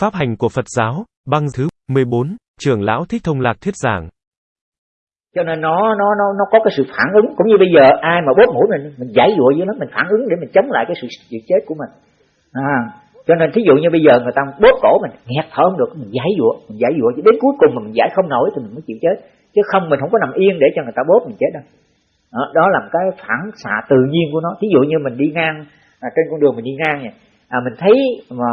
Pháp hành của Phật giáo, băng thứ 14, trưởng lão Thích Thông Lạc thuyết giảng. Cho nên nó nó nó nó có cái sự phản ứng. Cũng như bây giờ ai mà bóp mũi mình mình giải dụa với nó mình phản ứng để mình chống lại cái sự sự chết của mình. À, cho nên thí dụ như bây giờ người ta bóp cổ mình nghẹt thở không được mình giải dụa mình giải dụa. Đến cuối cùng mà mình giải không nổi thì mình mới chịu chết. Chứ không mình không có nằm yên để cho người ta bóp mình chết đâu. Đó, đó là một cái phản xạ tự nhiên của nó. Thí dụ như mình đi ngang à, trên con đường mình đi ngang này à, mình thấy mà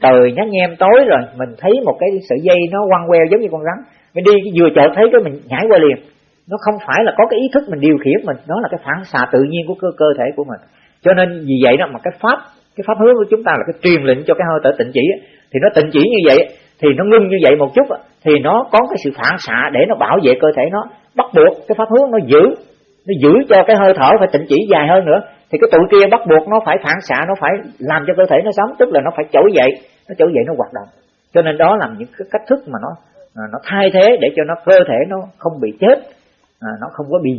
trời nhá nhem tối rồi mình thấy một cái sợi dây nó quăng queo giống như con rắn. Mình đi vừa chợt thấy cái mình nhảy qua liền. Nó không phải là có cái ý thức mình điều khiển mình nó là cái phản xạ tự nhiên của cơ cơ thể của mình. Cho nên vì vậy đó mà cái pháp cái pháp hướng của chúng ta là cái truyền lệnh cho cái hơi thở tịnh chỉ thì nó tịnh chỉ như vậy thì nó ngưng như vậy một chút thì nó có cái sự phản xạ để nó bảo vệ cơ thể nó. Bắt buộc cái pháp hướng nó giữ nó giữ cho cái hơi thở phải tịnh chỉ dài hơn nữa thì cái tụi kia bắt buộc nó phải phản xạ nó phải làm cho cơ thể nó sống tức là nó phải trỗi dậy nó trỗi dậy nó hoạt động. Cho nên đó là những cái cách thức mà nó à, nó thay thế để cho nó cơ thể nó không bị chết à, nó không có bị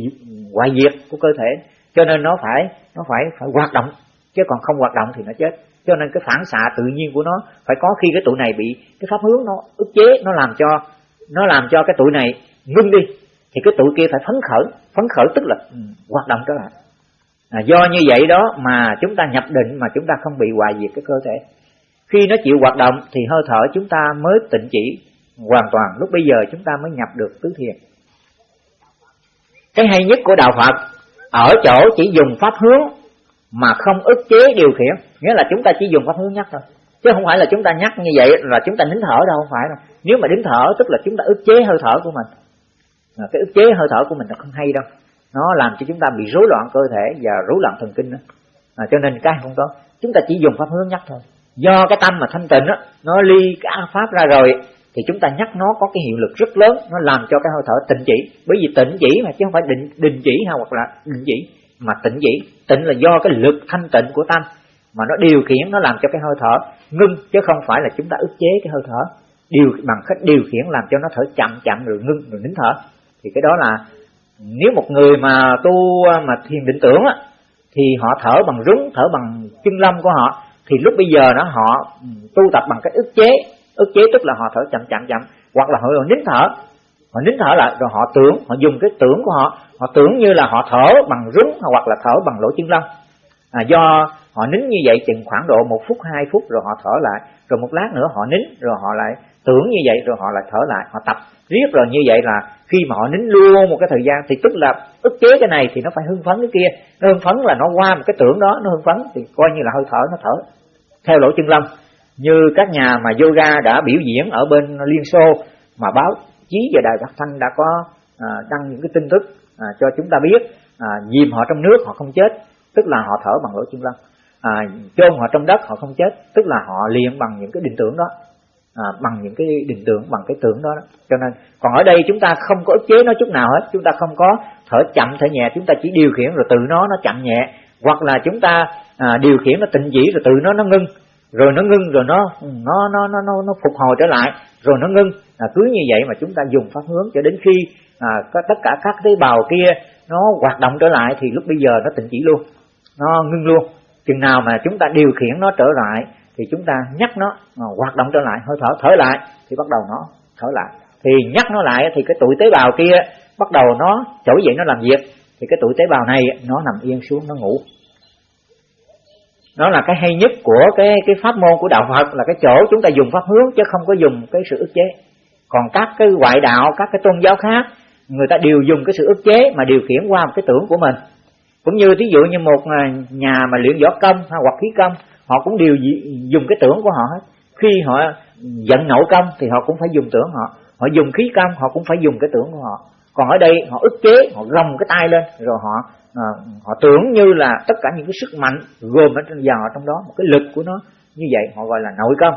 hoại diệt của cơ thể. Cho nên nó phải nó phải phải hoạt động chứ còn không hoạt động thì nó chết. Cho nên cái phản xạ tự nhiên của nó phải có khi cái tụi này bị cái pháp hướng nó ức chế nó làm cho nó làm cho cái tụi này ngưng đi thì cái tụi kia phải phấn khởi. Phấn khởi tức là ừ, hoạt động trở lại à, do như vậy đó mà chúng ta nhập định mà chúng ta không bị hoại diệt cái cơ thể. Khi nó chịu hoạt động thì hơi thở chúng ta mới tịnh chỉ hoàn toàn. Lúc bây giờ chúng ta mới nhập được tứ thiền. Cái hay nhất của đạo Phật ở chỗ chỉ dùng pháp hướng mà không ức chế điều khiển. Nghĩa là chúng ta chỉ dùng pháp hướng nhắc thôi. Chứ không phải là chúng ta nhắc như vậy là chúng ta nín thở đâu không phải đâu. Nếu mà nín thở tức là chúng ta ức chế hơi thở của mình. Cái ức chế hơi thở của mình là không hay đâu nó làm cho chúng ta bị rối loạn cơ thể và rối loạn thần kinh đó. À, cho nên cái không có. Chúng ta chỉ dùng pháp hướng nhắc thôi. Do cái tâm mà thanh tịnh đó nó ly cái pháp ra rồi thì chúng ta nhắc nó có cái hiệu lực rất lớn. Nó làm cho cái hơi thở tịnh chỉ. Bởi vì tịnh chỉ mà chứ không phải định đình chỉ hay hoặc là định chỉ mà tịnh chỉ. Tịnh là do cái lực thanh tịnh của tâm mà nó điều khiển nó làm cho cái hơi thở ngưng chứ không phải là chúng ta ức chế cái hơi thở. Điều bằng cách điều khiển làm cho nó thở chậm chậm rồi ngưng rồi nín thở. Thì cái đó là nếu một người mà tu à, mà thiền định tưởng á thì họ thở bằng rúng thở bằng chân lâm của họ thì lúc bây giờ đó họ ừ, tu tập bằng cách ức chế. Ức chế tức là họ thở chậm chậm chậm. Hoặc là họ nín thở. Họ nín thở lại rồi họ tưởng họ dùng cái tưởng của họ. Họ tưởng như là họ thở bằng rúng hoặc là thở bằng lỗ chân lông à, do họ nín như vậy chừng khoảng độ một phút hai phút rồi họ thở lại. Rồi một lát nữa họ nín rồi họ lại tưởng như vậy rồi họ lại thở lại họ tập riết rồi như vậy là khi mà họ nín luôn một cái thời gian thì tức là ức chế cái này thì nó phải hưng phấn cái kia. Nó hưng phấn là nó qua một cái tưởng đó nó hưng phấn thì coi như là hơi thở nó thở theo lỗ chân lông như các nhà mà yoga đã biểu diễn ở bên liên xô mà báo chí và đài phát thanh đã có à, đăng những cái tin tức à, cho chúng ta biết à, dìm họ trong nước họ không chết tức là họ thở bằng lỗ chân lông à, chôn họ trong đất họ không chết tức là họ luyện bằng những cái định tưởng đó à, bằng những cái định tưởng bằng cái tưởng đó, đó. Cho nên còn ở đây chúng ta không có ức chế nó chút nào hết. Chúng ta không có thở chậm thở nhẹ. Chúng ta chỉ điều khiển rồi tự nó nó chậm nhẹ. Hoặc là chúng ta à, điều khiển nó tịnh chỉ rồi tự nó nó ngưng. Rồi nó ngưng rồi nó nó nó nó nó, nó phục hồi trở lại. Rồi nó ngưng. À, cứ như vậy mà chúng ta dùng pháp hướng cho đến khi à, có tất cả các tế bào kia nó hoạt động trở lại thì lúc bây giờ nó tịnh chỉ luôn. Nó ngưng luôn. Chừng nào mà chúng ta điều khiển nó trở lại thì chúng ta nhắc nó à, hoạt động trở lại, hơi thở thở lại, thì bắt đầu nó thở lại. Thì nhắc nó lại thì cái tụi tế bào kia bắt đầu nó trỗi dậy, nó làm việc. Thì cái tụi tế bào này nó nằm yên xuống, nó ngủ. Nó là cái hay nhất của cái cái pháp môn của đạo Phật, là cái chỗ chúng ta dùng pháp hướng chứ không có dùng cái sự ức chế. Còn các cái ngoại đạo, các cái tôn giáo khác, người ta đều dùng cái sự ức chế mà điều khiển qua một cái tưởng của mình. Cũng như thí dụ như một à, nhà mà luyện võ công hay hoặc khí công họ cũng đều dùng cái tưởng của họ hết. Khi họ giận nổi công thì họ cũng phải dùng tưởng họ. Họ dùng khí công họ cũng phải dùng cái tưởng của họ. Còn ở đây họ ức chế họ gồng cái tay lên rồi họ à, họ tưởng như là tất cả những cái sức mạnh gồm ở trong vào trong đó một cái lực của nó như vậy họ gọi là nội công.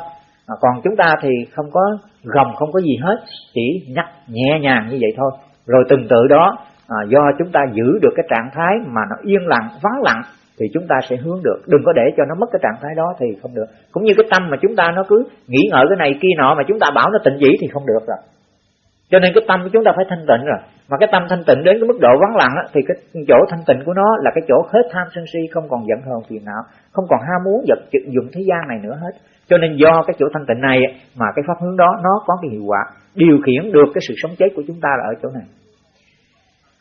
À, còn chúng ta thì không có gồng không có gì hết chỉ nhắc nhẹ nhàng như vậy thôi. Rồi từng tự đó à, do chúng ta giữ được cái trạng thái mà nó yên lặng vắng lặng thì chúng ta sẽ hướng được. Đừng có để cho nó mất cái trạng thái đó thì không được. Cũng như cái tâm mà chúng ta nó cứ nghĩ ngợi cái này kia nọ mà chúng ta bảo nó tịnh dĩ thì không được rồi. Cho nên cái tâm của chúng ta phải thanh tịnh rồi. Mà cái tâm thanh tịnh đến cái mức độ vắng lặng á, thì cái chỗ thanh tịnh của nó là cái chỗ hết tham sân si không còn giận hờn phiền não không còn ham muốn vật dụng thế gian này nữa hết. Cho nên do cái chỗ thanh tịnh này mà cái pháp hướng đó nó có cái hiệu quả điều khiển được cái sự sống chết của chúng ta là ở chỗ này.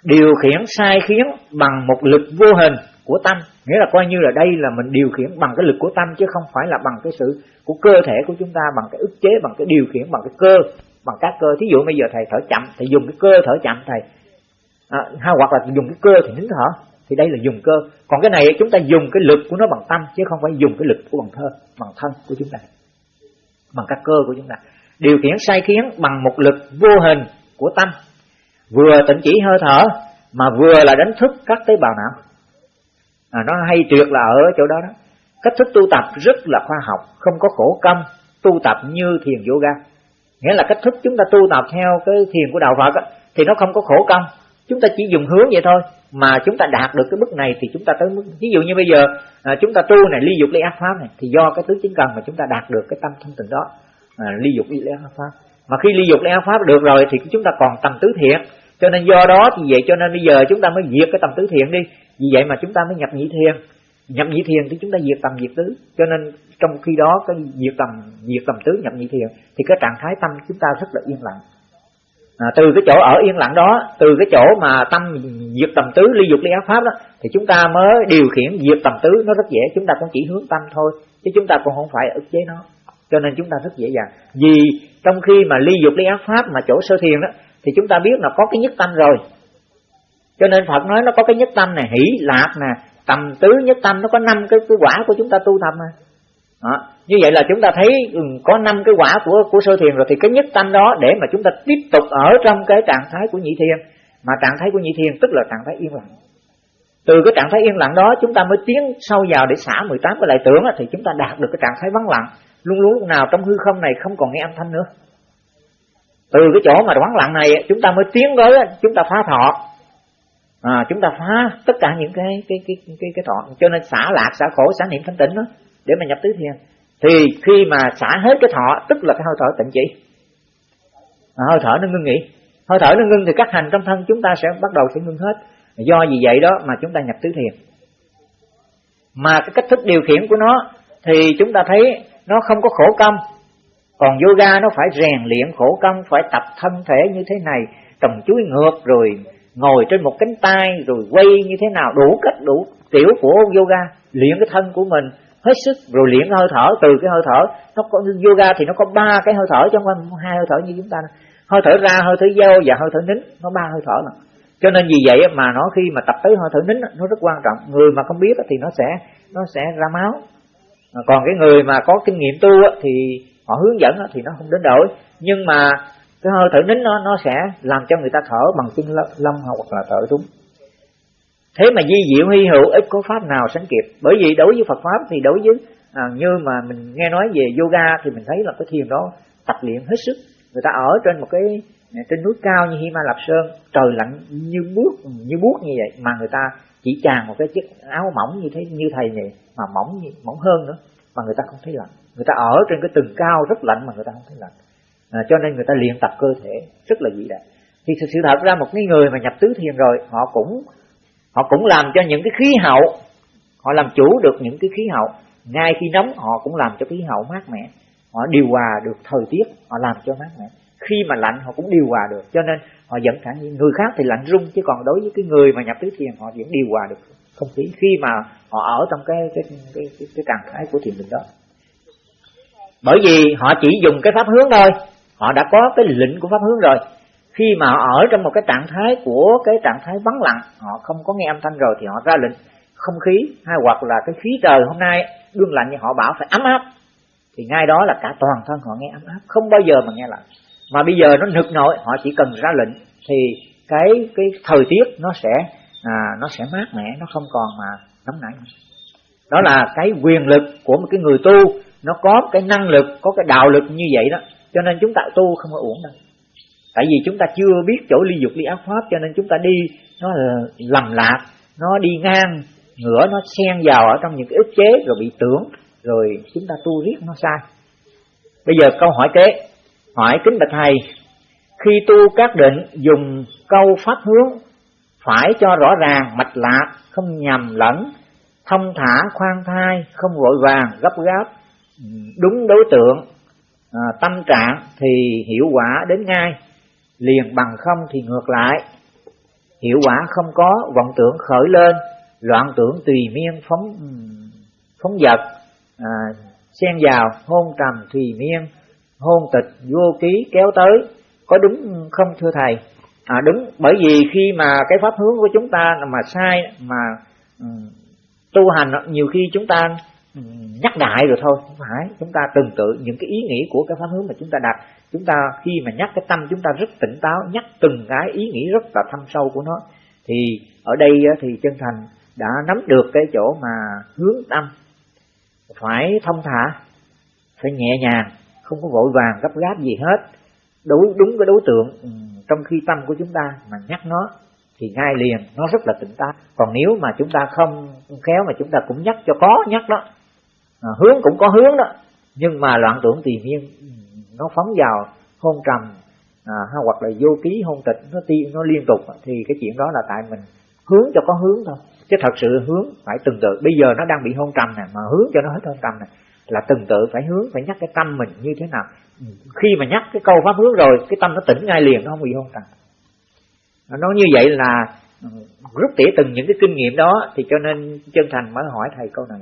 Điều khiển sai khiến bằng một lực vô hình của tâm. Nghĩa là coi như là đây là mình điều khiển bằng cái lực của tâm chứ không phải là bằng cái sự của cơ thể của chúng ta bằng cái ức chế bằng cái điều khiển bằng cái cơ bằng các cơ. Thí dụ bây giờ thầy thở chậm thầy dùng cái cơ thở chậm thầy. À, hay hoặc là dùng cái cơ thì nín thở thì đây là dùng cơ. Còn cái này chúng ta dùng cái lực của nó bằng tâm chứ không phải dùng cái lực của bằng thơ bằng thân của chúng ta bằng các cơ của chúng ta. Điều khiển sai khiến bằng một lực vô hình của tâm. Vừa tịnh chỉ hơi thở mà vừa là đánh thức các tế bào não à, nó hay tuyệt là ở chỗ đó đó. Cách thức tu tập rất là khoa học không có khổ công tu tập như thiền yoga. Nghĩa là cách thức chúng ta tu tập theo cái thiền của đạo Phật đó, thì nó không có khổ công. Chúng ta chỉ dùng hướng vậy thôi mà chúng ta đạt được cái mức này thì chúng ta tới mức ví dụ như bây giờ à, chúng ta tu này ly dục ly ác pháp này thì do cái tứ chính cần mà chúng ta đạt được cái tâm thanh tịnh đó. À, ly dục ly ác pháp. Mà khi ly dục ly ác pháp được rồi thì chúng ta còn tâm tứ thiện cho nên do đó thì vậy cho nên bây giờ chúng ta mới diệt cái tầm tứ thiện đi. Vì vậy mà chúng ta mới nhập nhị thiền. Nhập nhị thiền thì chúng ta diệt tầm diệt tứ. Cho nên trong khi đó cái diệt tầm diệt tầm tứ nhập nhị thiền thì cái trạng thái tâm chúng ta rất là yên lặng. À, từ cái chỗ ở yên lặng đó từ cái chỗ mà tâm diệt tầm tứ ly dục ly ác pháp đó thì chúng ta mới điều khiển diệt tầm tứ. Nó rất dễ chúng ta cũng chỉ hướng tâm thôi chứ chúng ta cũng không phải ức chế nó. Cho nên chúng ta rất dễ dàng. Vì trong khi mà ly dục ly ác pháp mà chỗ sơ thiền đó thì chúng ta biết là có cái nhất tâm rồi. Cho nên Phật nói nó có cái nhất tâm này hỷ lạc nè tầm tứ nhất tâm nó có năm cái cái quả của chúng ta tu tâm mà. Đó. như vậy là chúng ta thấy ừ, có năm cái quả của của sơ thiền rồi thì cái nhất tâm đó để mà chúng ta tiếp tục ở trong cái trạng thái của nhị thiền. Mà trạng thái của nhị thiền tức là trạng thái yên lặng. Từ cái trạng thái yên lặng đó chúng ta mới tiến sâu vào để xả 18 cái lại tưởng thì chúng ta đạt được cái trạng thái vắng lặng. Luôn luôn lúc nào trong hư không này không còn nghe âm thanh nữa từ cái chỗ mà vắng lặng này chúng ta mới tiến tới chúng ta phá thọ. À, chúng ta phá tất cả những cái cái cái cái cái thọ. Cho nên xả lạc xả khổ xả niệm thanh tịnh đó để mà nhập tứ thiền thì khi mà xả hết cái thọ tức là cái hơi thở tịnh chỉ. À, hơi thở nó ngưng nghỉ. Hơi thở nó ngưng thì các hành trong thân chúng ta sẽ bắt đầu sẽ ngưng hết. Do vì vậy đó mà chúng ta nhập tứ thiền mà cái cách thức điều khiển của nó thì chúng ta thấy nó không có khổ công còn yoga nó phải rèn luyện khổ công, phải tập thân thể như thế này trồng chuối ngược rồi ngồi trên một cánh tay rồi quay như thế nào, đủ cách, đủ kiểu của yoga. Luyện cái thân của mình, hết sức, rồi luyện hơi thở, từ cái hơi thở, nó có, yoga thì nó có ba cái hơi thở chứ không phải hai hơi thở như chúng ta hơi thở ra, hơi thở vô và hơi thở nín, nó ba hơi thở mà. Cho nên vì vậy mà nó khi mà tập tới hơi thở nín nó rất quan trọng. Người mà không biết thì nó sẽ nó sẽ ra máu. Còn cái người mà có kinh nghiệm tu thì họ hướng dẫn thì nó không đến đổi. Nhưng mà cái hơi thở nín nó nó sẽ làm cho người ta thở bằng chân lông hoặc là thở đúng thế mà di diệu hy hữu ít có pháp nào sánh kịp. Bởi vì đối với Phật pháp thì đối với à, như mà mình nghe nói về yoga thì mình thấy là cái thiền đó tập luyện hết sức. Người ta ở trên một cái à, trên núi cao như Himalap Sơn trời lạnh như bước như buốt như vậy mà người ta chỉ tràn một cái chiếc áo mỏng như thế như thầy này mà mỏng mỏng hơn nữa mà người ta không thấy lạnh người ta ở trên cái tầng cao rất lạnh mà người ta không thấy lạnh. À, cho nên người ta luyện tập cơ thể rất là vĩ đại. Thì sự thật ra một cái người mà nhập tứ thiền rồi họ cũng họ cũng làm cho những cái khí hậu họ làm chủ được những cái khí hậu. Ngay khi nóng họ cũng làm cho khí hậu mát mẻ. Họ điều hòa được thời tiết họ làm cho mát mẻ. Khi mà lạnh họ cũng điều hòa được. Cho nên họ vẫn khả những người khác thì lạnh rung chứ còn đối với cái người mà nhập tứ thiền họ vẫn điều hòa được không khí. Khi mà họ ở trong cái cái cái cái, cái trạng thái của thiền định đó bởi vì họ chỉ dùng cái pháp hướng thôi. Họ đã có cái lệnh của pháp hướng rồi. Khi mà họ ở trong một cái trạng thái của cái trạng thái vắng lặng họ không có nghe âm thanh rồi thì họ ra lệnh. Không khí hay hoặc là cái khí trời hôm nay đương lạnh như họ bảo phải ấm áp. Thì ngay đó là cả toàn thân họ nghe ấm áp không bao giờ mà nghe lạnh. Mà bây giờ nó nực nổi họ chỉ cần ra lệnh thì cái cái thời tiết nó sẽ à, nó sẽ mát mẻ nó không còn mà nóng nảy đó là cái quyền lực của một cái người tu nó có cái năng lực, có cái đạo lực như vậy đó, cho nên chúng ta tu không có uổng đâu. Tại vì chúng ta chưa biết chỗ ly dục, ly ác pháp, cho nên chúng ta đi, nó lầm lạc, nó đi ngang, ngửa, nó xen vào ở trong những cái ức chế, rồi bị tưởng, rồi chúng ta tu riết nó sai. Bây giờ câu hỏi kế. Hỏi kính bạch thầy, khi tu các định dùng câu pháp hướng, phải cho rõ ràng mạch lạc, không nhầm lẫn, thông thả khoan thai, không vội vàng, gấp gáp đúng đối tượng à, tâm trạng thì hiệu quả đến ngay liền bằng không thì ngược lại. Hiệu quả không có vọng tưởng khởi lên loạn tưởng tùy miên phóng phóng vật à, xen vào hôn trầm tùy miên hôn tịch vô ký kéo tới. Có đúng không thưa thầy? À đúng bởi vì khi mà cái pháp hướng của chúng ta mà sai mà um, tu hành nhiều khi chúng ta nhắc đại rồi thôi, không phải. Chúng ta từng tự những cái ý nghĩ của cái pháp hướng mà chúng ta đặt. Chúng ta khi mà nhắc cái tâm chúng ta rất tỉnh táo, nhắc từng cái ý nghĩ rất là thâm sâu của nó, thì ở đây thì chân thành đã nắm được cái chỗ mà hướng tâm. Phải thông thả, phải nhẹ nhàng, không có vội vàng gấp gáp gì hết. Đối đúng cái đối tượng ừ, trong khi tâm của chúng ta mà nhắc nó, thì ngay liền nó rất là tỉnh táo. Còn nếu mà chúng ta không khéo mà chúng ta cũng nhắc cho có nhắc đó à, hướng cũng có hướng đó. Nhưng mà loạn tưởng tùy miên nó phóng vào hôn trầm à, hoặc là vô ký hôn tịch nó ti nó liên tục thì cái chuyện đó là tại mình hướng cho có hướng thôi. Chứ thật sự hướng phải từng tự. Bây giờ nó đang bị hôn trầm này mà hướng cho nó hết hôn trầm này là từng tự phải hướng phải nhắc cái tâm mình như thế nào. Khi mà nhắc cái câu pháp hướng rồi cái tâm nó tỉnh ngay liền nó không bị hôn trầm. Nó như vậy là ừ, rút tỉa từng những cái kinh nghiệm đó thì cho nên chân thành mới hỏi thầy câu này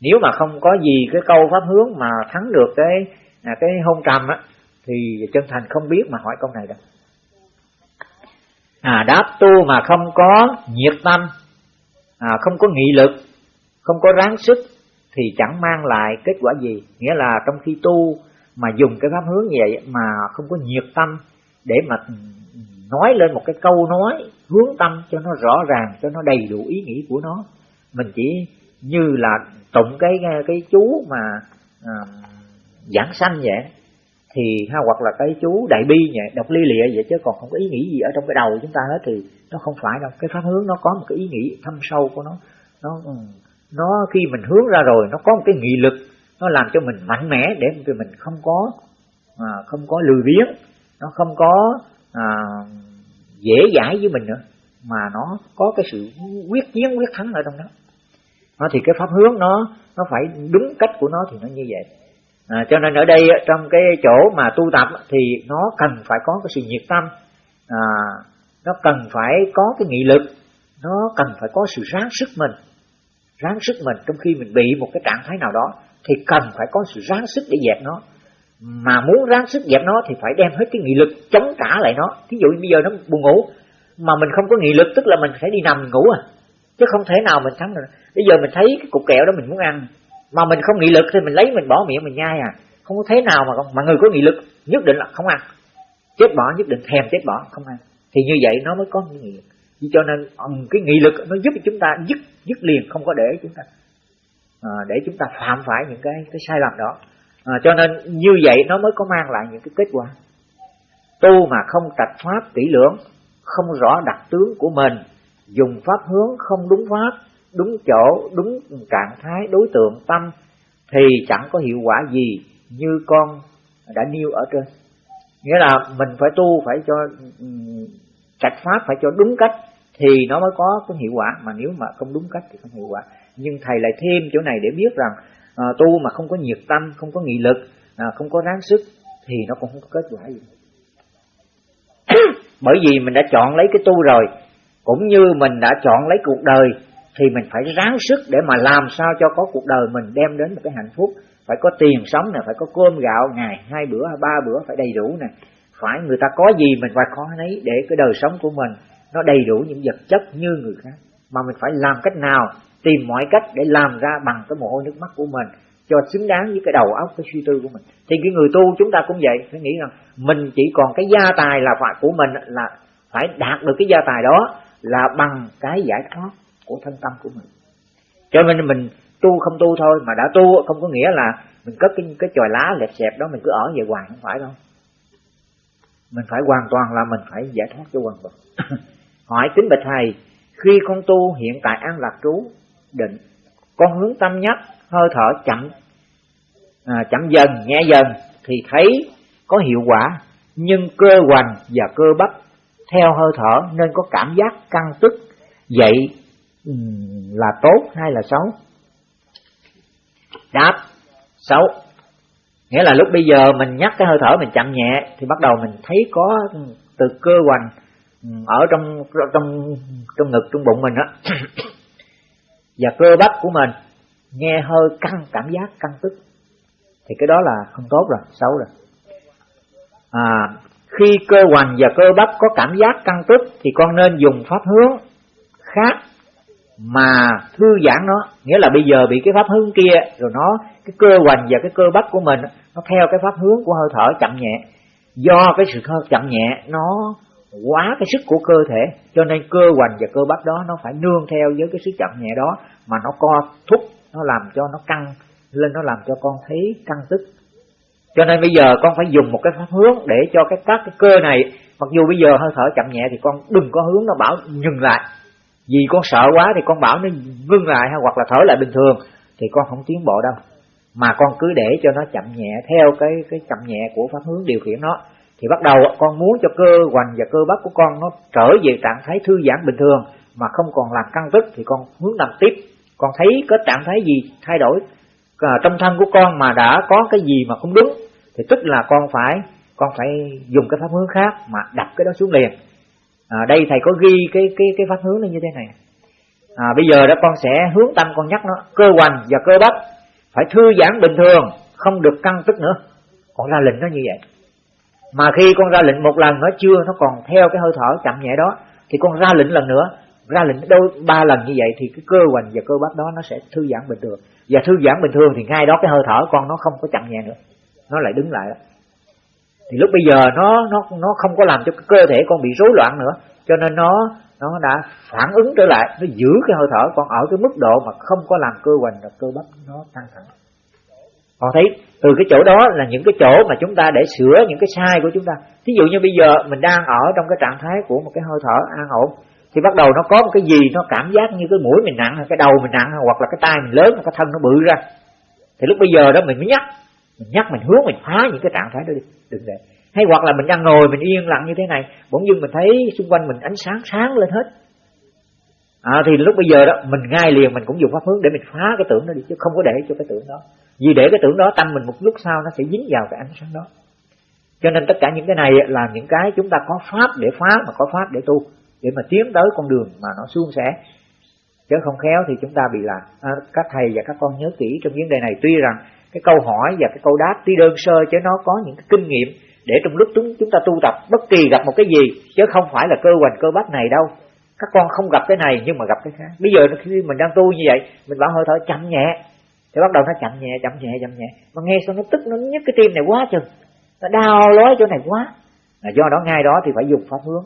nếu mà không có gì cái câu pháp hướng mà thắng được cái à, cái hôn trầm á thì chân thành không biết mà hỏi câu này đâu à đáp tu mà không có nhiệt tâm à, không có nghị lực không có ráng sức thì chẳng mang lại kết quả gì. Nghĩa là trong khi tu mà dùng cái pháp hướng như vậy mà không có nhiệt tâm để mà ừ, nói lên một cái câu nói hướng tâm cho nó rõ ràng cho nó đầy đủ ý nghĩ của nó mình chỉ như là tụng cái cái chú mà à, giảng sanh vậy. Thì ha hoặc là cái chú đại bi vậy đọc ly lịa vậy chứ còn không có ý nghĩ gì ở trong cái đầu chúng ta hết thì nó không phải đâu. Cái pháp hướng nó có một cái ý nghĩ thâm sâu của nó. Nó ừ, nó khi mình hướng ra rồi nó có một cái nghị lực nó làm cho mình mạnh mẽ để mình không có à, không có lười biếng nó không có à, dễ dãi với mình nữa mà nó có cái sự quyết chiến quyết thắng ở trong đó nó thì cái pháp hướng nó nó phải đúng cách của nó thì nó như vậy. À, cho nên ở đây trong cái chỗ mà tu tập thì nó cần phải có cái sự nhiệt tâm. À, nó cần phải có cái nghị lực. Nó cần phải có sự ráng sức mình. Ráng sức mình trong khi mình bị một cái trạng thái nào đó thì cần phải có sự ráng sức để dẹp nó. Mà muốn ráng sức dẹp nó thì phải đem hết cái nghị lực chống trả lại nó. Thí dụ bây giờ nó buồn ngủ mà mình không có nghị lực tức là mình phải đi nằm ngủ à. Chứ không thể nào mình thắng được bây giờ mình thấy cái cục kẹo đó mình muốn ăn. Mà mình không nghị lực thì mình lấy mình bỏ miệng mình nhai à. Không có thế nào mà không mà người có nghị lực nhất định là không ăn. Chết bỏ nhất định thèm chết bỏ không ăn. Thì như vậy nó mới có nghị lực. Cho nên ừ, cái nghị lực nó giúp chúng ta dứt dứt liền không có để chúng ta à, để chúng ta phạm phải những cái cái sai lầm đó. À, cho nên như vậy nó mới có mang lại những cái kết quả. Tu mà không trạch pháp kỹ lưỡng không rõ đặc tướng của mình dùng pháp hướng không đúng pháp đúng chỗ đúng trạng thái đối tượng tâm thì chẳng có hiệu quả gì như con đã nêu ở trên. Nghĩa là mình phải tu phải cho ừ, trạch pháp phải cho đúng cách thì nó mới có cái hiệu quả. Mà nếu mà không đúng cách thì không hiệu quả. Nhưng thầy lại thêm chỗ này để biết rằng à, tu mà không có nhiệt tâm không có nghị lực à, không có ráng sức thì nó cũng không có kết quả gì. Bởi vì mình đã chọn lấy cái tu rồi cũng như mình đã chọn lấy cuộc đời thì mình phải ráng sức để mà làm sao cho có cuộc đời mình đem đến một cái hạnh phúc. Phải có tiền sống nè, phải có cơm gạo, ngày, hai bữa ba bữa, phải đầy đủ nè. Phải người ta có gì mình phải có nấy để cái đời sống của mình nó đầy đủ những vật chất như người khác. Mà mình phải làm cách nào, tìm mọi cách để làm ra bằng cái mồ hôi nước mắt của mình, cho xứng đáng với cái đầu óc, cái suy tư của mình. Thì cái người tu chúng ta cũng vậy, phải nghĩ rằng mình chỉ còn cái gia tài là phải của mình là phải đạt được cái gia tài đó là bằng cái giải thoát của thân tâm của mình. Cho nên mình tu không tu thôi mà đã tu không có nghĩa là mình cất cái cái chòi lá lẹp xẹp đó mình cứ ở về hoài không phải đâu. Mình phải hoàn toàn là mình phải giải thoát cho hoàn toàn hỏi kính bạch thầy khi con tu hiện tại an lạc trú định con hướng tâm nhất hơi thở chậm à, chậm dần nhẹ dần thì thấy có hiệu quả nhưng cơ hoành và cơ bắp theo hơi thở nên có cảm giác căng tức vậy là tốt hay là xấu? Đáp xấu. Nghĩa là lúc bây giờ mình nhắc cái hơi thở mình chậm nhẹ thì bắt đầu mình thấy có từ cơ hoành ở trong trong trong ngực trong bụng mình á. Và cơ bắp của mình nghe hơi căng cảm giác căng tức. Thì cái đó là không tốt rồi xấu rồi. À, khi cơ hoành và cơ bắp có cảm giác căng tức thì con nên dùng pháp hướng khác mà thư giãn nó. Nghĩa là bây giờ bị cái pháp hướng kia, rồi nó, cái cơ hoành và cái cơ bắp của mình, nó theo cái pháp hướng của hơi thở chậm nhẹ. Do cái sự hơi chậm nhẹ, nó quá cái sức của cơ thể, cho nên cơ hoành và cơ bắp đó nó phải nương theo với cái sức chậm nhẹ đó mà nó co thúc, nó làm cho nó căng lên, nó làm cho con thấy căng tức cho nên bây giờ con phải dùng một cái pháp hướng để cho cái các cái cơ này, mặc dù bây giờ hơi thở chậm nhẹ thì con đừng có hướng nó bảo dừng lại vì con sợ quá thì con bảo nó ngưng lại hay hoặc là thở lại bình thường thì con không tiến bộ đâu. Mà con cứ để cho nó chậm nhẹ theo cái cái chậm nhẹ của pháp hướng điều khiển nó. Thì bắt đầu con muốn cho cơ hoành và cơ bắp của con nó trở về trạng thái thư giãn bình thường mà không còn làm căng tức thì con hướng nằm tiếp. Con thấy có trạng thái gì thay đổi à, trong thân của con mà đã có cái gì mà không đúng thì tức là con phải con phải dùng cái pháp hướng khác mà đặt cái đó xuống liền à, đây thầy có ghi cái cái cái pháp hướng lên như thế này. À, bây giờ đó con sẽ hướng tâm con nhắc nó. Cơ hoành và cơ bắp phải thư giãn bình thường không được căng tức nữa. Con ra lệnh nó như vậy. Mà khi con ra lệnh một lần nó chưa nó còn theo cái hơi thở chậm nhẹ đó thì con ra lệnh lần nữa. Ra lệnh đâu ba lần như vậy thì cái cơ hoành và cơ bắp đó nó sẽ thư giãn bình thường. Và thư giãn bình thường thì ngay đó cái hơi thở con nó không có chậm nhẹ nữa. Nó lại đứng lại đó thì lúc bây giờ nó nó nó không có làm cho cơ thể con bị rối loạn nữa. Cho nên nó nó đã phản ứng trở lại, nó giữ cái hơi thở con ở cái mức độ mà không có làm cơ hoành và cơ bắp nó căng thẳng. Con thấy từ cái chỗ đó là những cái chỗ mà chúng ta để sửa những cái sai của chúng ta. Thí dụ như bây giờ mình đang ở trong cái trạng thái của một cái hơi thở an ổn, thì bắt đầu nó có một cái gì nó cảm giác như cái mũi mình nặng hay cái đầu mình nặng, hoặc là cái tay mình lớn, cái thân nó bự ra. Thì lúc bây giờ đó mình mới nhắc mình nhắc mình hướng mình phá những cái trạng thái đó đi. Đừng để. Hay hoặc là mình đang ngồi mình yên lặng như thế này bỗng dưng mình thấy xung quanh mình ánh sáng sáng lên hết. À, thì lúc bây giờ đó mình ngay liền mình cũng dùng pháp hướng để mình phá cái tưởng đó đi chứ không có để cho cái tưởng đó. Vì để cái tưởng đó tâm mình một lúc sau nó sẽ dính vào cái ánh sáng đó. Cho nên tất cả những cái này là những cái chúng ta có pháp để phá mà có pháp để tu để mà tiến tới con đường mà nó suôn sẻ. Chứ không khéo thì chúng ta bị lạc. à, các thầy và các con nhớ kỹ trong vấn đề này. Tuy rằng cái câu hỏi và cái câu đáp tuy đơn sơ chứ nó có những cái kinh nghiệm để trong lúc chúng chúng ta tu tập bất kỳ gặp một cái gì, chứ không phải là cơ hoành cơ bắp này đâu. Các con không gặp cái này nhưng mà gặp cái khác. Bây giờ khi mình đang tu như vậy, mình bảo hơi thở chậm nhẹ. Thì bắt đầu nó chậm nhẹ chậm nhẹ chậm nhẹ. Mà nghe xong nó tức, nó nhức cái tim này quá chừng. Nó đau lói chỗ này quá. Là do đó ngay đó thì phải dùng pháp hướng.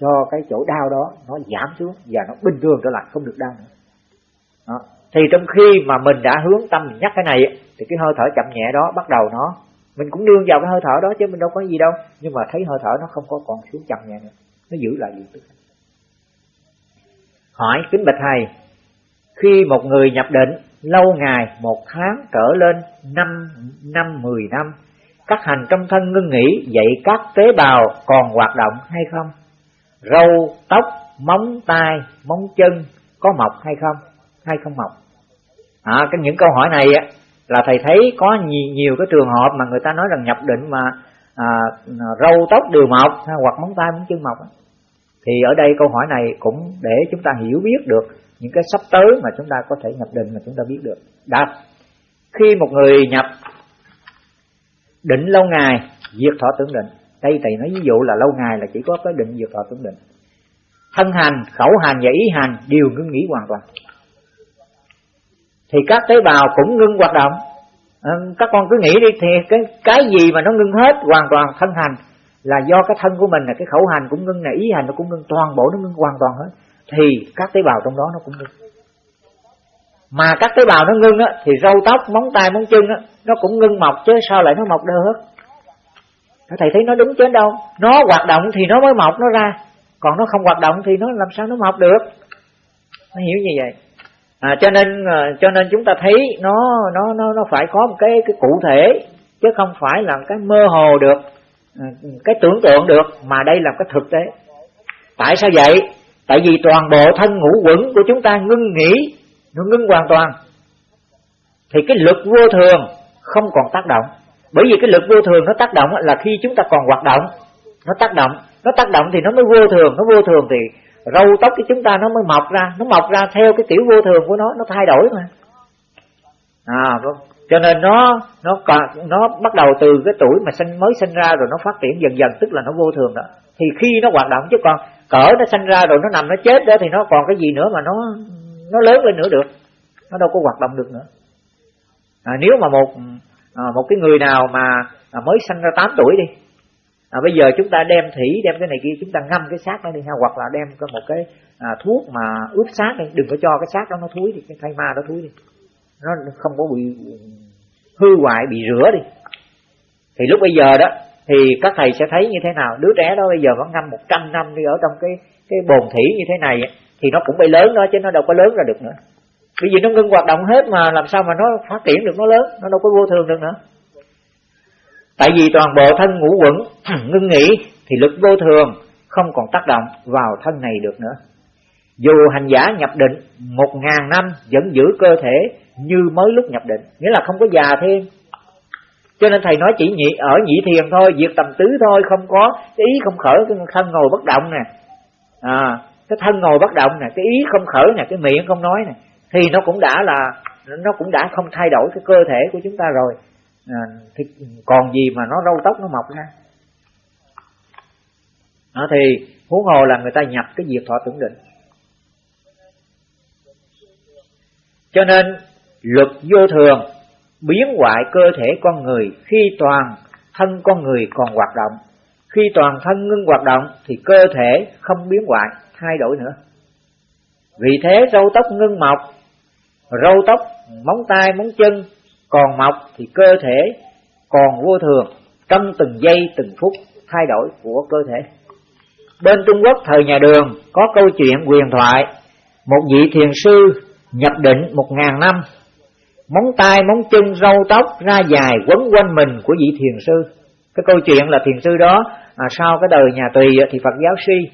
Cho cái chỗ đau đó nó giảm xuống và nó bình thường trở lại, không được đau nữa. Đó thì trong khi mà mình đã hướng tâm mình nhắc cái này, thì cái hơi thở chậm nhẹ đó bắt đầu nó, mình cũng nương vào cái hơi thở đó chứ mình đâu có gì đâu. Nhưng mà thấy hơi thở nó không có còn xuống chậm nhẹ nữa. Nó giữ lại liền tức hỏi kính bạch thầy, khi một người nhập định, lâu ngày, một tháng trở lên, năm năm, mười năm, các hành trong thân ngưng nghỉ, vậy các tế bào còn hoạt động hay không? Râu tóc, móng tay móng chân có mọc hay không? Hay không mọc à, cái những câu hỏi này á là thầy thấy có nhiều, nhiều cái trường hợp mà người ta nói rằng nhập định mà à, râu tóc đều mọc hoặc móng tay móng chân mọc thì ở đây câu hỏi này cũng để chúng ta hiểu biết được những cái sắp tới mà chúng ta có thể nhập định mà chúng ta biết được. Đáp khi một người nhập định lâu ngày diệt thọ tưởng định. Đây thầy nói ví dụ là lâu ngày là chỉ có cái định diệt thọ tưởng định. Thân hành khẩu hành và ý hành đều ngưng nghỉ hoàn toàn thì các tế bào cũng ngưng hoạt động. Ờ, các con cứ nghĩ đi, thì cái cái gì mà nó ngưng hết hoàn toàn thân hành là do cái thân của mình, là cái khẩu hành cũng ngưng này ý hành nó cũng ngưng, toàn bộ nó ngưng hoàn toàn hết. Thì các tế bào trong đó nó cũng ngưng. Mà các tế bào nó ngưng á, thì râu tóc, móng tay, móng chân á, nó cũng ngưng mọc chứ sao lại nó mọc đâu hết? Thầy thấy nó đúng chứ đâu? Nó hoạt động thì nó mới mọc nó ra. Còn nó không hoạt động thì nó làm sao nó mọc được? Nó hiểu như vậy à, cho nên ờ, cho nên chúng ta thấy nó nó nó nó phải có một cái cái cụ thể chứ không phải là cái mơ hồ được ừ, cái tưởng tượng được mà đây là cái thực tế. Tại sao vậy? Tại vì toàn bộ thân ngũ quẩn của chúng ta ngưng nghỉ nó ngưng hoàn toàn. Thì cái lực vô thường không còn tác động. Bởi vì cái lực vô thường nó tác động là khi chúng ta còn hoạt động nó tác động. Nó tác động thì nó mới vô thường nó vô thường thì râu tóc của chúng ta nó mới mọc ra nó mọc ra theo cái kiểu vô thường của nó nó thay đổi mà. À vâng. cho nên nó nó nó bắt đầu từ cái tuổi mà sinh mới sinh ra rồi nó phát triển dần dần tức là nó vô thường đó. Thì khi nó hoạt động chứ còn cỡ nó sinh ra rồi nó nằm nó chết đó thì nó còn cái gì nữa mà nó nó lớn lên nữa được. Nó đâu có hoạt động được nữa. À, nếu mà một à, một cái người nào mà à, mới sinh ra 8 tuổi đi à, bây giờ chúng ta đem thủy đem cái này kia chúng ta ngâm cái xác nó đi ha hoặc là đem có một cái à, thuốc mà ướp xác đi. Đừng có cho cái xác đó nó thúi đi cái thây ma đó thúi đi. Nó không có bị hư hoại bị rửa đi. Thì lúc bây giờ đó thì các thầy sẽ thấy như thế nào? Đứa trẻ đó bây giờ vẫn ngâm 100 năm đi ở trong cái cái bồn thủy như thế này thì nó cũng bay lớn đó chứ nó đâu có lớn ra được nữa. Bởi vì nó ngưng hoạt động hết mà làm sao mà nó phát triển được nó lớn? Nó đâu có vô thường được nữa tại vì toàn bộ thân ngũ quẩn ngưng nghỉ thì lực vô thường không còn tác động vào thân này được nữa. Dù hành giả nhập định, một ngàn năm vẫn giữ cơ thể như mới lúc nhập định, nghĩa là không có già thêm. Cho nên thầy nói chỉ nhị, ở nhị thiền thôi, việc tầm tứ thôi, không có cái ý không khởi, cái thân ngồi bất động nè. À cái thân ngồi bất động nè, cái ý không khởi nè, cái miệng không nói nè, thì nó cũng đã là, nó cũng đã không thay đổi cái cơ thể của chúng ta rồi à, thì còn gì mà nó râu tóc nó mọc ra đó à, thì huống hồ là người ta nhập cái diệt thọ tưởng định. Cho nên luật vô thường biến hoại cơ thể con người khi toàn thân con người còn hoạt động. Khi toàn thân ngưng hoạt động thì cơ thể không biến hoại thay đổi nữa. Vì thế râu tóc ngưng mọc râu tóc móng tay móng chân còn mọc thì cơ thể còn vô thường trong từng giây từng phút thay đổi của cơ thể. Bên Trung Quốc thời nhà đường có câu chuyện huyền thoại một vị thiền sư nhập định một ngàn năm móng tay móng chân râu tóc ra dài quấn quanh mình của vị thiền sư. Cái câu chuyện là thiền sư đó à, sau cái đời nhà tùy thì Phật giáo suy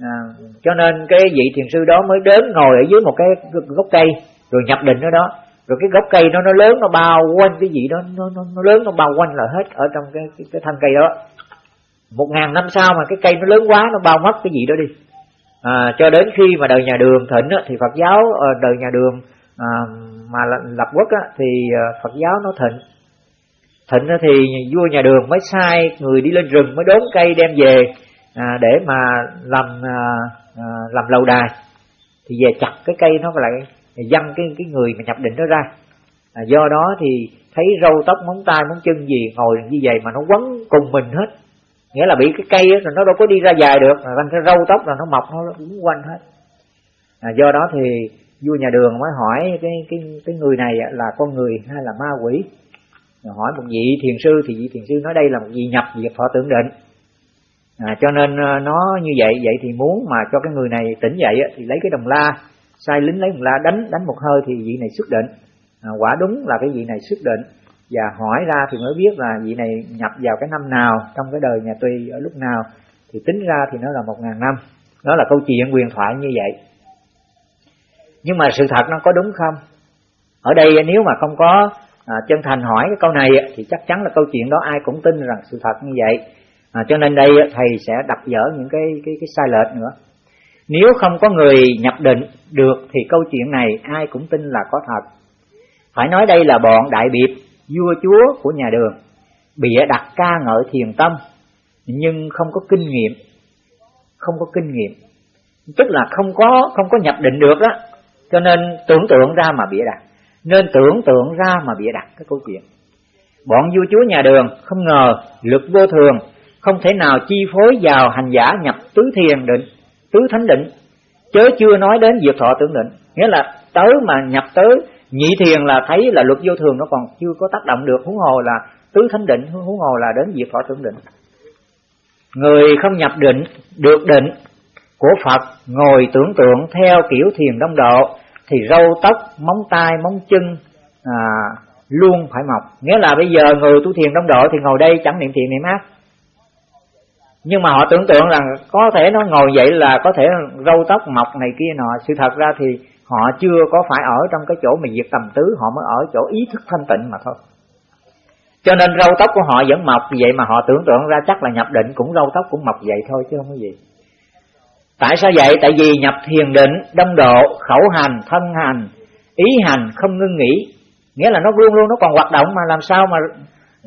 à, cho nên cái vị thiền sư đó mới đến ngồi ở dưới một cái gốc cây rồi nhập định ở đó rồi cái gốc cây nó nó lớn nó bao quanh cái gì đó nó nó, nó lớn nó bao quanh là hết ở trong cái cái, cái thân cây đó. Một ngàn năm sau mà cái cây nó lớn quá nó bao mất cái gì đó đi. À, cho đến khi mà đời nhà đường thịnh á, thì Phật giáo ờ, đời nhà đường à, mà lập quốc á, thì ờ, Phật giáo nó thịnh. Thịnh thì vua nhà đường mới sai người đi lên rừng mới đốn cây đem về à, để mà làm à, à làm lâu đài. Thì về chặt cái cây nó lại dăng cái cái người mà nhập định đó ra. À, do đó thì thấy râu tóc móng tay móng chân gì ngồi như vậy mà nó quấn cùng mình hết. Nghĩa là bị cái cây đó, rồi nó đâu có đi ra dài được. Mà thành cái râu tóc là nó mọc nó quấn quanh hết. À, do đó thì vua nhà đường mới hỏi cái cái cái người này là con người hay là ma quỷ? Hỏi một vị thiền sư thì vị thiền sư nói đây là một vị nhập diệt thọ tưởng định. À, cho nên à, nó như vậy vậy thì muốn mà cho cái người này tỉnh dậy thì lấy cái đồng la sai lính lấy một la đánh đánh một hơi thì vị này xuất định. À, quả đúng là cái vị này xuất định. Và hỏi ra thì mới biết là vị này nhập vào cái năm nào trong cái đời nhà Tùy ở lúc nào. Thì tính ra thì nó là một ngàn năm. Đó là câu chuyện quyền thoại như vậy. Nhưng mà sự thật nó có đúng không? Ở đây nếu mà không có à, chân thành hỏi cái câu này thì chắc chắn là câu chuyện đó ai cũng tin rằng sự thật như vậy. À, cho nên đây thầy sẽ đập dở những cái cái cái sai lệch nữa nếu không có người nhập định được thì câu chuyện này ai cũng tin là có thật. Phải nói đây là bọn đại biệt, vua chúa của nhà đường, bịa đặt ca ngợi thiền tâm, nhưng không có kinh nghiệm, không có kinh nghiệm. Tức là không có không có nhập định được đó cho nên tưởng tượng ra mà bịa đặt, nên tưởng tượng ra mà bịa đặt cái câu chuyện. Bọn vua chúa nhà đường không ngờ lực vô thường, không thể nào chi phối vào hành giả nhập tứ thiền định tứ thánh định chớ chưa nói đến diệt thọ tưởng định nghĩa là tới mà nhập tới nhị thiền là thấy là luật vô thường nó còn chưa có tác động được. Huống hồ là tứ thánh định huống hồ là đến diệt thọ tưởng định người không nhập định được định của Phật ngồi tưởng tượng theo kiểu thiền đông độ thì râu tóc móng tay móng chân à, luôn phải mọc. Nghĩa là bây giờ người tu thiền đông độ thì ngồi đây chẳng niệm thiền niệm ác nhưng mà họ tưởng tượng rằng có thể nó ngồi vậy là có thể râu tóc, mọc này kia nọ. Sự thật ra thì họ chưa có phải ở trong cái chỗ mà diệt tầm tứ, họ mới ở chỗ ý thức thanh tịnh mà thôi. Cho nên râu tóc của họ vẫn mọc vậy mà họ tưởng tượng ra chắc là nhập định cũng râu tóc cũng mọc vậy thôi chứ không có gì. Tại sao vậy? Tại vì nhập thiền định đông độ, khẩu hành, thân hành, ý hành không ngưng nghỉ. Nghĩa là nó luôn luôn nó còn hoạt động mà làm sao mà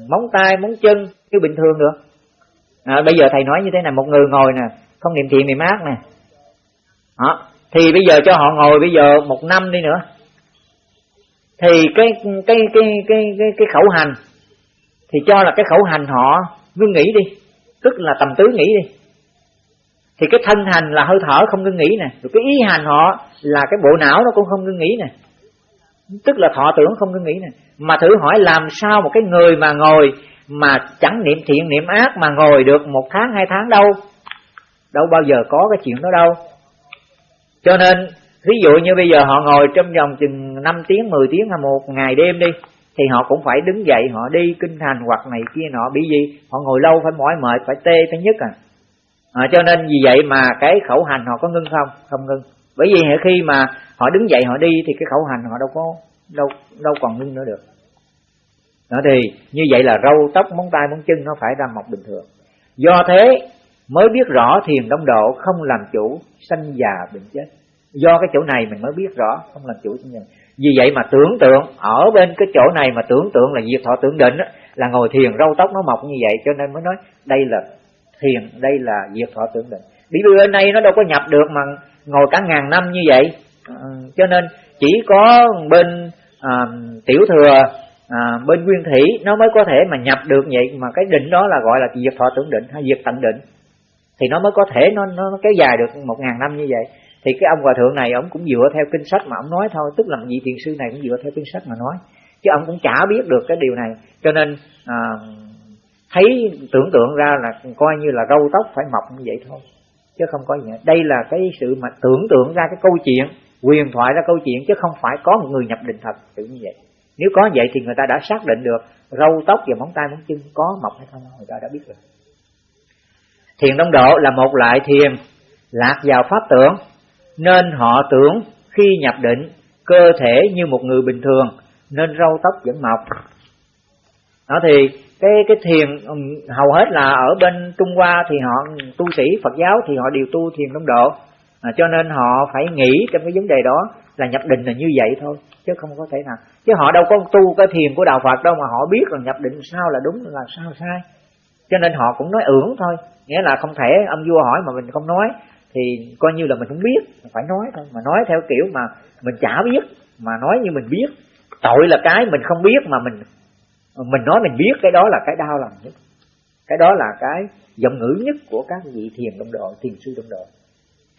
móng tay, móng chân như bình thường được à, bây giờ thầy nói như thế này một người ngồi nè không niệm thiện niệm ác nè. Đó. thì bây giờ cho họ ngồi bây giờ một năm đi nữa. Thì cái cái cái cái cái, cái khẩu hành thì cho là cái khẩu hành họ ngưng nghỉ đi tức là tầm tứ nghỉ đi. Thì cái thân hành là hơi thở không ngưng nghỉ nè rồi cái ý hành họ là cái bộ não nó cũng không ngưng nghỉ nè. Tức là thọ tưởng không ngưng nghỉ nè. Mà thử hỏi làm sao một cái người mà ngồi mà chẳng niệm thiện, niệm ác mà ngồi được một tháng, hai tháng đâu. Đâu bao giờ có cái chuyện đó đâu. Cho nên ví dụ như bây giờ họ ngồi trong vòng chừng 5 tiếng 10 tiếng hay một ngày đêm đi, thì họ cũng phải đứng dậy, họ đi kinh thành hoặc này kia nọ. Bị gì họ ngồi lâu phải mỏi mệt, phải tê phải nhất à. à cho nên vì vậy mà cái khẩu hành họ có ngưng không? Không ngưng. Bởi vì khi mà họ đứng dậy, họ đi, thì cái khẩu hành họ đâu có, đâu đâu còn ngưng nữa được đó thì như vậy là râu tóc móng tay móng chân nó phải ra mọc bình thường. Do thế mới biết rõ thiền đông độ không làm chủ sanh già bệnh chết. Do cái chỗ này mình mới biết rõ không làm chủ sanh già. Vì vậy mà tưởng tượng ở bên cái chỗ này mà tưởng tượng là diệt thọ tưởng định đó, là ngồi thiền râu tóc nó mọc như vậy cho nên mới nói đây là thiền đây là diệt thọ tưởng định. Bị vì bên đây nó đâu có nhập được mà ngồi cả ngàn năm như vậy. À, cho nên chỉ có bên à, tiểu thừa à, bên nguyên thủy nó mới có thể mà nhập được vậy mà cái định đó là gọi là diệt thọ tưởng định hay diệt tận định. Thì nó mới có thể nó nó kéo dài được một ngàn năm như vậy. Thì cái ông hòa thượng này ông cũng dựa theo kinh sách mà ông nói thôi tức là vị thiền sư này cũng dựa theo kinh sách mà nói. Chứ ông cũng chả biết được cái điều này. Cho nên à, thấy tưởng tượng ra là coi như là râu tóc phải mọc như vậy thôi chứ không có gì hết. đây là cái sự mà tưởng tượng ra cái câu chuyện quyền thoại ra câu chuyện chứ không phải có một người nhập định thật tự như vậy nếu có vậy thì người ta đã xác định được râu tóc và móng tay, móng chân có mọc hay không, người ta đã biết rồi. Thiền đông độ là một loại thiền lạc vào pháp tưởng, nên họ tưởng khi nhập định, cơ thể như một người bình thường, nên râu tóc vẫn mọc. Đó thì cái cái thiền hầu hết là ở bên Trung Hoa thì họ, tu sĩ Phật giáo thì họ đều tu thiền đông độ à, cho nên họ phải nghĩ trong cái vấn đề đó là nhập định là như vậy thôi chứ không có thể nào. Chứ họ đâu có tu cái thiền của đạo Phật đâu mà họ biết là nhập định sao là đúng là sao sai. Cho nên họ cũng nói ưởng thôi nghĩa là không thể ông vua hỏi mà mình không nói thì coi như là mình không biết phải nói thôi. Mà nói theo kiểu mà mình chả biết mà nói như mình biết. Tội là cái mình không biết mà mình mình nói mình biết cái đó là cái đau lòng nhất. Cái đó là cái giọng ngữ nhất của các vị thiền đồng độ thiền sư đồng độ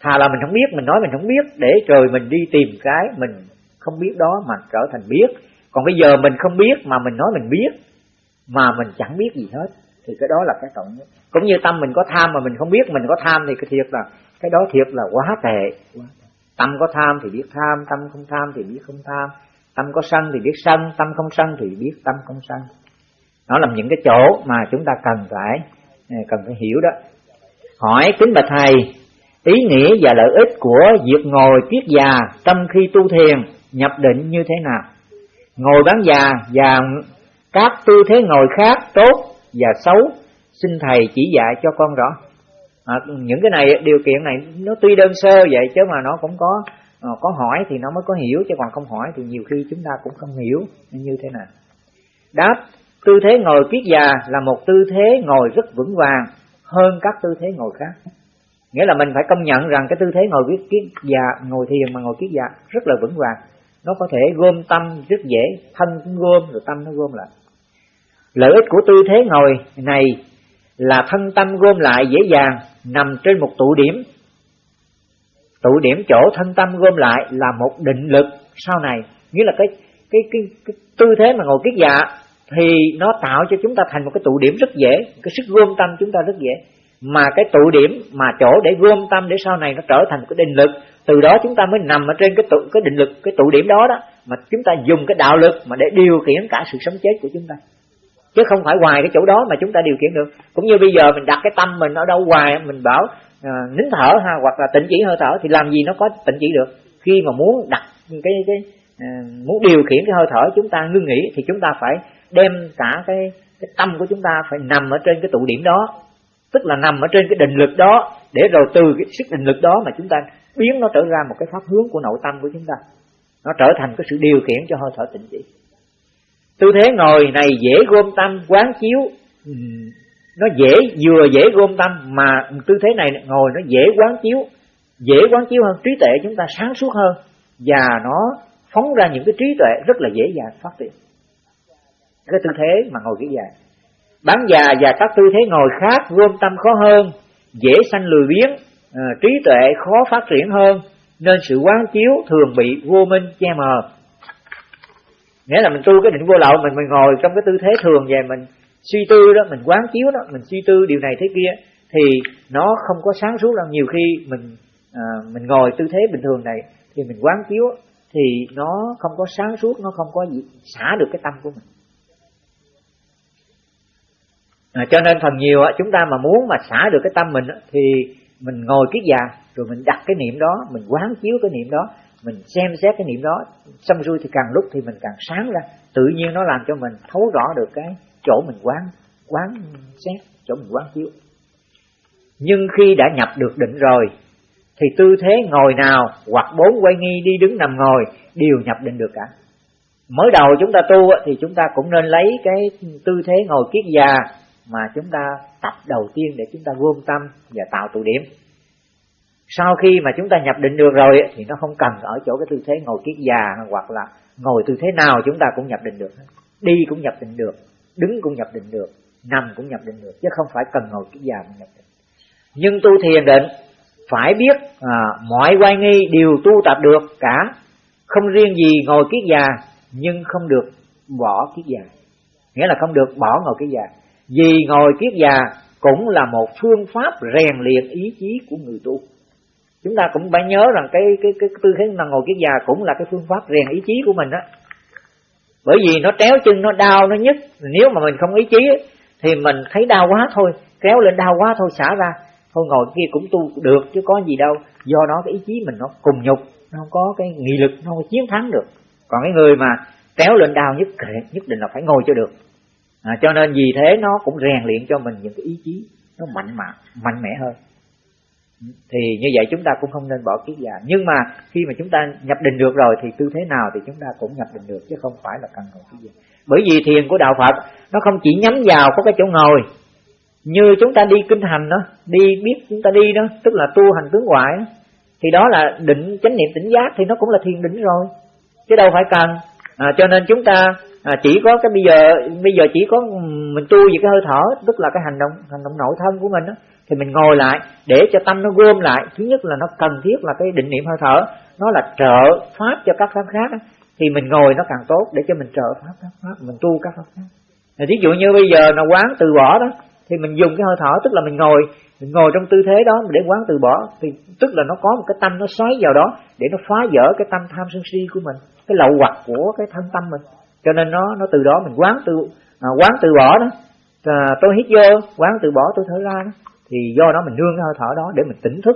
thà là mình không biết, mình nói mình không biết, để rồi mình đi tìm cái mình không biết đó mà trở thành biết. Còn bây giờ mình không biết mà mình nói mình biết, mà mình chẳng biết gì hết, thì cái đó là cái tội nhất. Cũng như tâm mình có tham mà mình không biết mình có tham thì cái thiệt là, cái đó thiệt là quá tệ tâm có tham thì biết tham, tâm không tham thì biết không tham. Tâm có sân thì biết sân, tâm không sân thì biết tâm không sân. Nó là những cái chỗ mà chúng ta cần phải à, cần phải hiểu đó. Hỏi kính bạch thầy ý nghĩa và lợi ích của việc ngồi kiết già trong khi tu thiền nhập định như thế nào? Ngồi bán già và các tư thế ngồi khác tốt và xấu xin thầy chỉ dạy cho con rõ. À, những cái này điều kiện này nó tuy đơn sơ vậy chứ mà nó cũng có ờ, có hỏi thì nó mới có hiểu chứ còn không hỏi thì nhiều khi chúng ta cũng không hiểu như thế nào. Đáp tư thế ngồi kiết già là một tư thế ngồi rất vững vàng hơn các tư thế ngồi khác nghĩa là mình phải công nhận rằng cái tư thế ngồi kiết kiết già dạ, ngồi thiền mà ngồi kiết già dạ rất là vững vàng. Nó có thể gom tâm rất dễ thân cũng gom rồi tâm nó gom lại. Lợi ích của tư thế ngồi này là thân tâm gom lại dễ dàng nằm trên một tụ điểm. Tụ điểm chỗ thân tâm gom lại là một định lực sau này. Nghĩa là cái cái cái, cái tư thế mà ngồi kiết dạ thì nó tạo cho chúng ta thành một cái tụ điểm rất dễ cái sức gom tâm chúng ta rất dễ mà cái tụ điểm mà chỗ để gom tâm để sau này nó trở thành cái định lực từ đó chúng ta mới nằm ở trên cái tụ cái định lực cái tụ điểm đó đó mà chúng ta dùng cái đạo lực mà để điều khiển cả sự sống chết của chúng ta. Chứ không phải hoài cái chỗ đó mà chúng ta điều khiển được. Cũng như bây giờ mình đặt cái tâm mình ở đâu hoài mình bảo à, nín thở ha hoặc là tịnh chỉ hơi thở thì làm gì nó có tịnh chỉ được? Khi mà muốn đặt cái cái à, muốn điều khiển cái hơi thở chúng ta ngưng nghỉ thì chúng ta phải đem cả cái cái tâm của chúng ta phải nằm ở trên cái tụ điểm đó tức là nằm ở trên cái định lực đó, để rồi từ cái sức định lực đó mà chúng ta biến nó trở ra một cái pháp hướng của nội tâm của chúng ta. Nó trở thành cái sự điều khiển cho hơi thở tịnh chỉ tư thế ngồi này dễ gom tâm, quán chiếu. Ừ, nó dễ, vừa dễ gom tâm mà tư thế này ngồi nó dễ quán chiếu. Dễ quán chiếu hơn, trí tuệ chúng ta sáng suốt hơn. Và nó phóng ra những cái trí tuệ rất là dễ dàng phát triển. Cái tư thế mà ngồi kỹ dài bán già và các tư thế ngồi khác gom tâm khó hơn dễ sanh lười biếng ờ, trí tuệ khó phát triển hơn nên sự quán chiếu thường bị vô minh che mờ. Nghĩa là mình tu cái định vô lậu mình mình ngồi trong cái tư thế thường về mình suy tư đó mình quán chiếu đó mình suy tư điều này thế kia thì nó không có sáng suốt đâu. Nhiều khi mình à, mình ngồi tư thế bình thường này thì mình quán chiếu thì nó không có sáng suốt nó không có gì xả được cái tâm của mình à, cho nên phần nhiều chúng ta mà muốn mà xả được cái tâm mình thì mình ngồi kiết già rồi mình đặt cái niệm đó mình quán chiếu cái niệm đó mình xem xét cái niệm đó xong xuôi thì càng lúc thì mình càng sáng ra. Tự nhiên nó làm cho mình thấu rõ được cái chỗ mình quán quán xét chỗ mình quán chiếu. Nhưng khi đã nhập được định rồi thì tư thế ngồi nào hoặc bốn quay nghi đi đứng nằm ngồi đều nhập định được cả. Mới đầu chúng ta tu thì chúng ta cũng nên lấy cái tư thế ngồi kiết già mà chúng ta tập đầu tiên để chúng ta gom tâm và tạo tụ điểm. Sau khi mà chúng ta nhập định được rồi thì nó không cần ở chỗ cái tư thế ngồi kiết già hoặc là ngồi tư thế nào chúng ta cũng nhập định được đi cũng nhập định được đứng cũng nhập định được nằm cũng nhập định được chứ không phải cần ngồi kiết già mà nhập định. Nhưng tu thiền định phải biết à, mọi quay nghi đều tu tập được cả. Không riêng gì ngồi kiết già nhưng không được bỏ kiết già. Nghĩa là không được bỏ ngồi kiết già vì ngồi kiết già cũng là một phương pháp rèn luyện ý chí của người tu. Chúng ta cũng phải nhớ rằng cái cái cái tư thế mà ngồi kiết già cũng là cái phương pháp rèn ý chí của mình á. Bởi vì nó tréo chân, nó đau, nó nhức. Nếu mà mình không ý chí thì mình thấy đau quá thôi. Kéo lên đau quá thôi, xả ra. Thôi ngồi kia cũng tu được, chứ có gì đâu. Do đó cái ý chí mình nó cùng nhục, nó không có cái nghị lực, nó không chiến thắng được. Còn cái người mà kéo lên đau nhất nhất định là phải ngồi cho được à, cho nên vì thế nó cũng rèn luyện cho mình những cái ý chí nó mạnh mẽ mạnh mẽ hơn. Thì như vậy chúng ta cũng không nên bỏ kiết già. Nhưng mà khi mà chúng ta nhập định được rồi thì tư thế nào thì chúng ta cũng nhập định được chứ không phải là cần ngồi kiết già. Bởi vì thiền của đạo Phật nó không chỉ nhắm vào có cái chỗ ngồi như chúng ta đi kinh hành đó đi biết chúng ta đi đó tức là tu hành tướng ngoại đó, thì đó là định chánh niệm tỉnh giác thì nó cũng là thiền định rồi chứ đâu phải cần. À, cho nên chúng ta à, chỉ có cái bây giờ bây giờ chỉ có mình tu về cái hơi thở tức là cái hành động hành động nội thân của mình đó thì mình ngồi lại để cho tâm nó gom lại. Thứ nhất là nó cần thiết là cái định niệm hơi thở nó là trợ pháp cho các pháp khác thì mình ngồi nó càng tốt để cho mình trợ pháp các pháp mình tu các pháp khác. Ví dụ như bây giờ nó quán từ bỏ đó thì mình dùng cái hơi thở tức là mình ngồi mình ngồi trong tư thế đó để quán từ bỏ thì tức là nó có một cái tâm nó xoáy vào đó để nó phá vỡ cái tâm tham sân si của mình cái lậu hoặc của cái thân tâm mình cho nên nó nó từ đó mình quán từ à, quán từ bỏ đó. À, tôi hít vô quán từ bỏ tôi thở ra đó. Thì do đó mình nương cái hơi thở đó để mình tỉnh thức.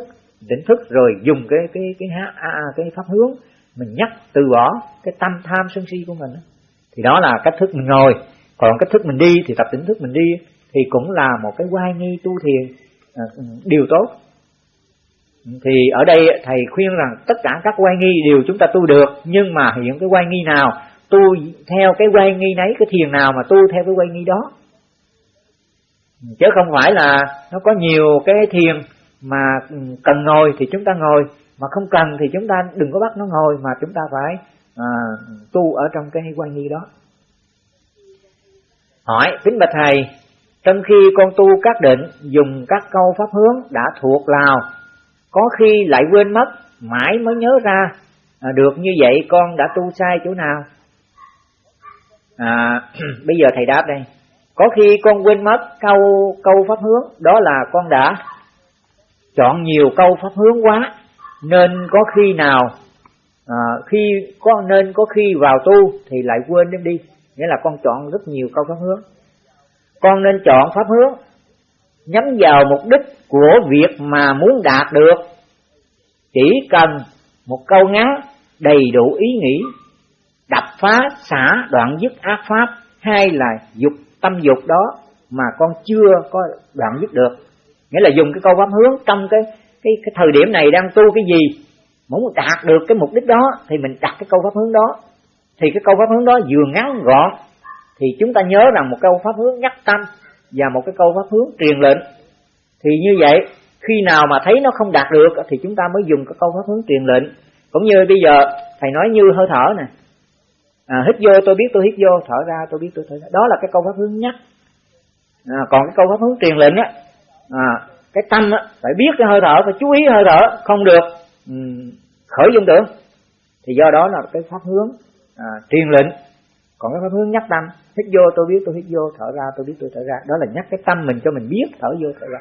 Tỉnh thức rồi dùng cái cái cái cái, à, à, cái pháp hướng. Mình nhắc từ bỏ cái tâm tham sân si của mình đó. thì đó là cách thức mình ngồi. Còn cách thức mình đi thì tập tỉnh thức mình đi thì cũng là một cái quay nghi tu thiền à, điều tốt. Thì ở đây thầy khuyên rằng tất cả các quay nghi đều chúng ta tu được nhưng mà hiện cái quay nghi nào tu theo cái quay nghi nấy cái thiền nào mà tu theo cái quay nghi đó. Chứ không phải là nó có nhiều cái thiền mà cần ngồi thì chúng ta ngồi mà không cần thì chúng ta đừng có bắt nó ngồi mà chúng ta phải à, tu ở trong cái quay nghi đó. Hỏi kính bạch thầy trong khi con tu các định dùng các câu pháp hướng đã thuộc lào có khi lại quên mất mãi mới nhớ ra à, được như vậy con đã tu sai chỗ nào? À, bây giờ thầy đáp đây. Có khi con quên mất câu câu pháp hướng đó là con đã chọn nhiều câu pháp hướng quá nên có khi nào à, khi có nên có khi vào tu thì lại quên đem đi. Nghĩa là con chọn rất nhiều câu pháp hướng. Con nên chọn pháp hướng nhắm vào mục đích của việc mà muốn đạt được. Chỉ cần một câu ngắn đầy đủ ý nghĩ đập phá, xả đoạn dứt ác pháp hay là dục tâm dục đó mà con chưa có đoạn dứt được. Nghĩa là dùng cái câu pháp hướng trong cái cái cái thời điểm này đang tu cái gì, muốn đạt được cái mục đích đó thì mình đặt cái câu pháp hướng đó. Thì cái câu pháp hướng đó vừa ngắn gọn thì chúng ta nhớ rằng một câu pháp hướng nhắc tâm và một cái câu pháp hướng truyền lệnh. Thì như vậy, khi nào mà thấy nó không đạt được thì chúng ta mới dùng cái câu pháp hướng truyền lệnh. Cũng như bây giờ, thầy nói như hơi thở nè à, hít vô tôi biết tôi hít vô. Thở ra tôi biết tôi thở ra. Đó là cái câu pháp hướng nhắc. À, còn cái câu pháp hướng truyền lệnh á à, cái tâm á phải biết cái hơi thở phải chú ý hơi thở. Không được um, khởi dung tưởng thì do đó là cái pháp hướng à, truyền lệnh. Còn cái pháp hướng nhắc tâm hít vô tôi biết tôi hít vô thở ra tôi biết tôi thở ra. Đó là nhắc cái tâm mình cho mình biết thở vô thở ra.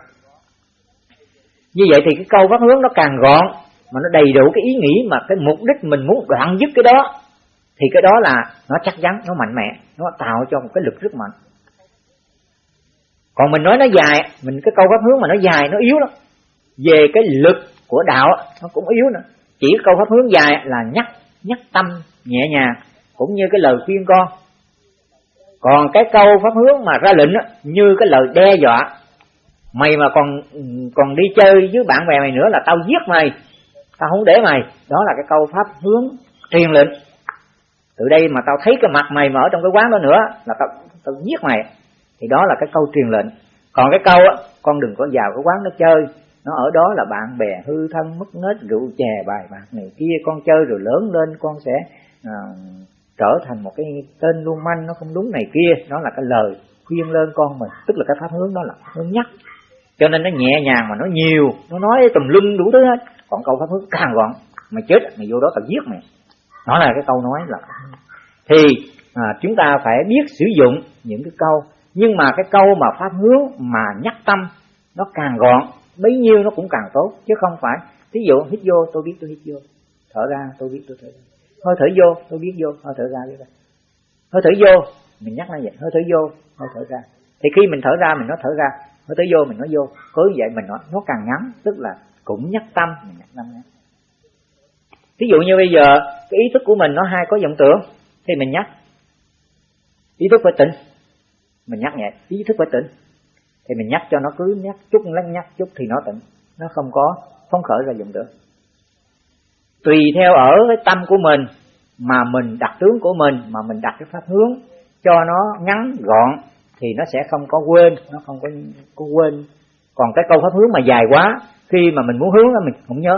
Như vậy thì cái câu pháp hướng nó càng gọn mà nó đầy đủ cái ý nghĩ mà cái mục đích mình muốn đoạn dứt cái đó thì cái đó là nó chắc chắn nó mạnh mẽ nó tạo cho một cái lực rất mạnh. Còn mình nói nó dài mình cái câu pháp hướng mà nó dài nó yếu lắm. Về cái lực của đạo nó cũng yếu nữa. Chỉ câu pháp hướng dài là nhắc nhắc tâm nhẹ nhàng cũng như cái lời khuyên con. Còn cái câu pháp hướng mà ra lệnh á, như cái lời đe dọa mày mà còn còn đi chơi với bạn bè mày nữa là tao giết mày tao không để mày. Đó là cái câu pháp hướng truyền lệnh từ đây mà tao thấy cái mặt mày mà trong cái quán đó nữa là tao tao giết mày. Thì đó là cái câu truyền lệnh. Còn cái câu á con đừng có vào cái quán nó chơi. Nó ở đó là bạn bè hư thân mất nết rượu chè bài bạc này kia. Con chơi rồi lớn lên con sẽ à, trở thành một cái tên luôn manh nó không đúng này kia. Đó là cái lời khuyên lên con mình. Tức là cái pháp hướng đó là hướng nhắc. Cho nên nó nhẹ nhàng mà nó nhiều. Nó nói tùm lum đủ thứ hết. Còn câu pháp hướng càng gọn mày chết mày vô đó tao giết mày đó là cái câu nói là thì à, chúng ta phải biết sử dụng những cái câu. Nhưng mà cái câu mà pháp hướng mà nhắc tâm nó càng gọn bấy nhiêu nó cũng càng tốt chứ không phải. Ví dụ hít vô tôi biết tôi hít vô. Thở ra tôi biết tôi thở ra. Hơi thở vô tôi biết vô hơi thở ra biết ra hơi thở vô mình nhắc nó vậy hơi thở vô hơi thở ra. Thì khi mình thở ra mình nói thở ra hơi thở vô mình nói vô. Cứ vậy mình nói nó càng ngắn tức là cũng nhắc tâm mình nhắc tâm ngắn ví dụ như bây giờ cái ý thức của mình nó hai có vọng tưởng, thì mình nhắc. Ý thức phải tỉnh. Mình nhắc nhẹ, ý thức phải tỉnh. Thì mình nhắc cho nó cứ nhắc chút lắng nhắc chút thì nó tỉnh. Nó không có phóng khởi ra vọng tưởng. Tùy theo ở cái tâm của mình, mà mình đặt tướng của mình, mà mình đặt cái pháp hướng cho nó ngắn, gọn, thì nó sẽ không có quên, nó không có có quên. Còn cái câu pháp hướng mà dài quá, khi mà mình muốn hướng đó mình không nhớ.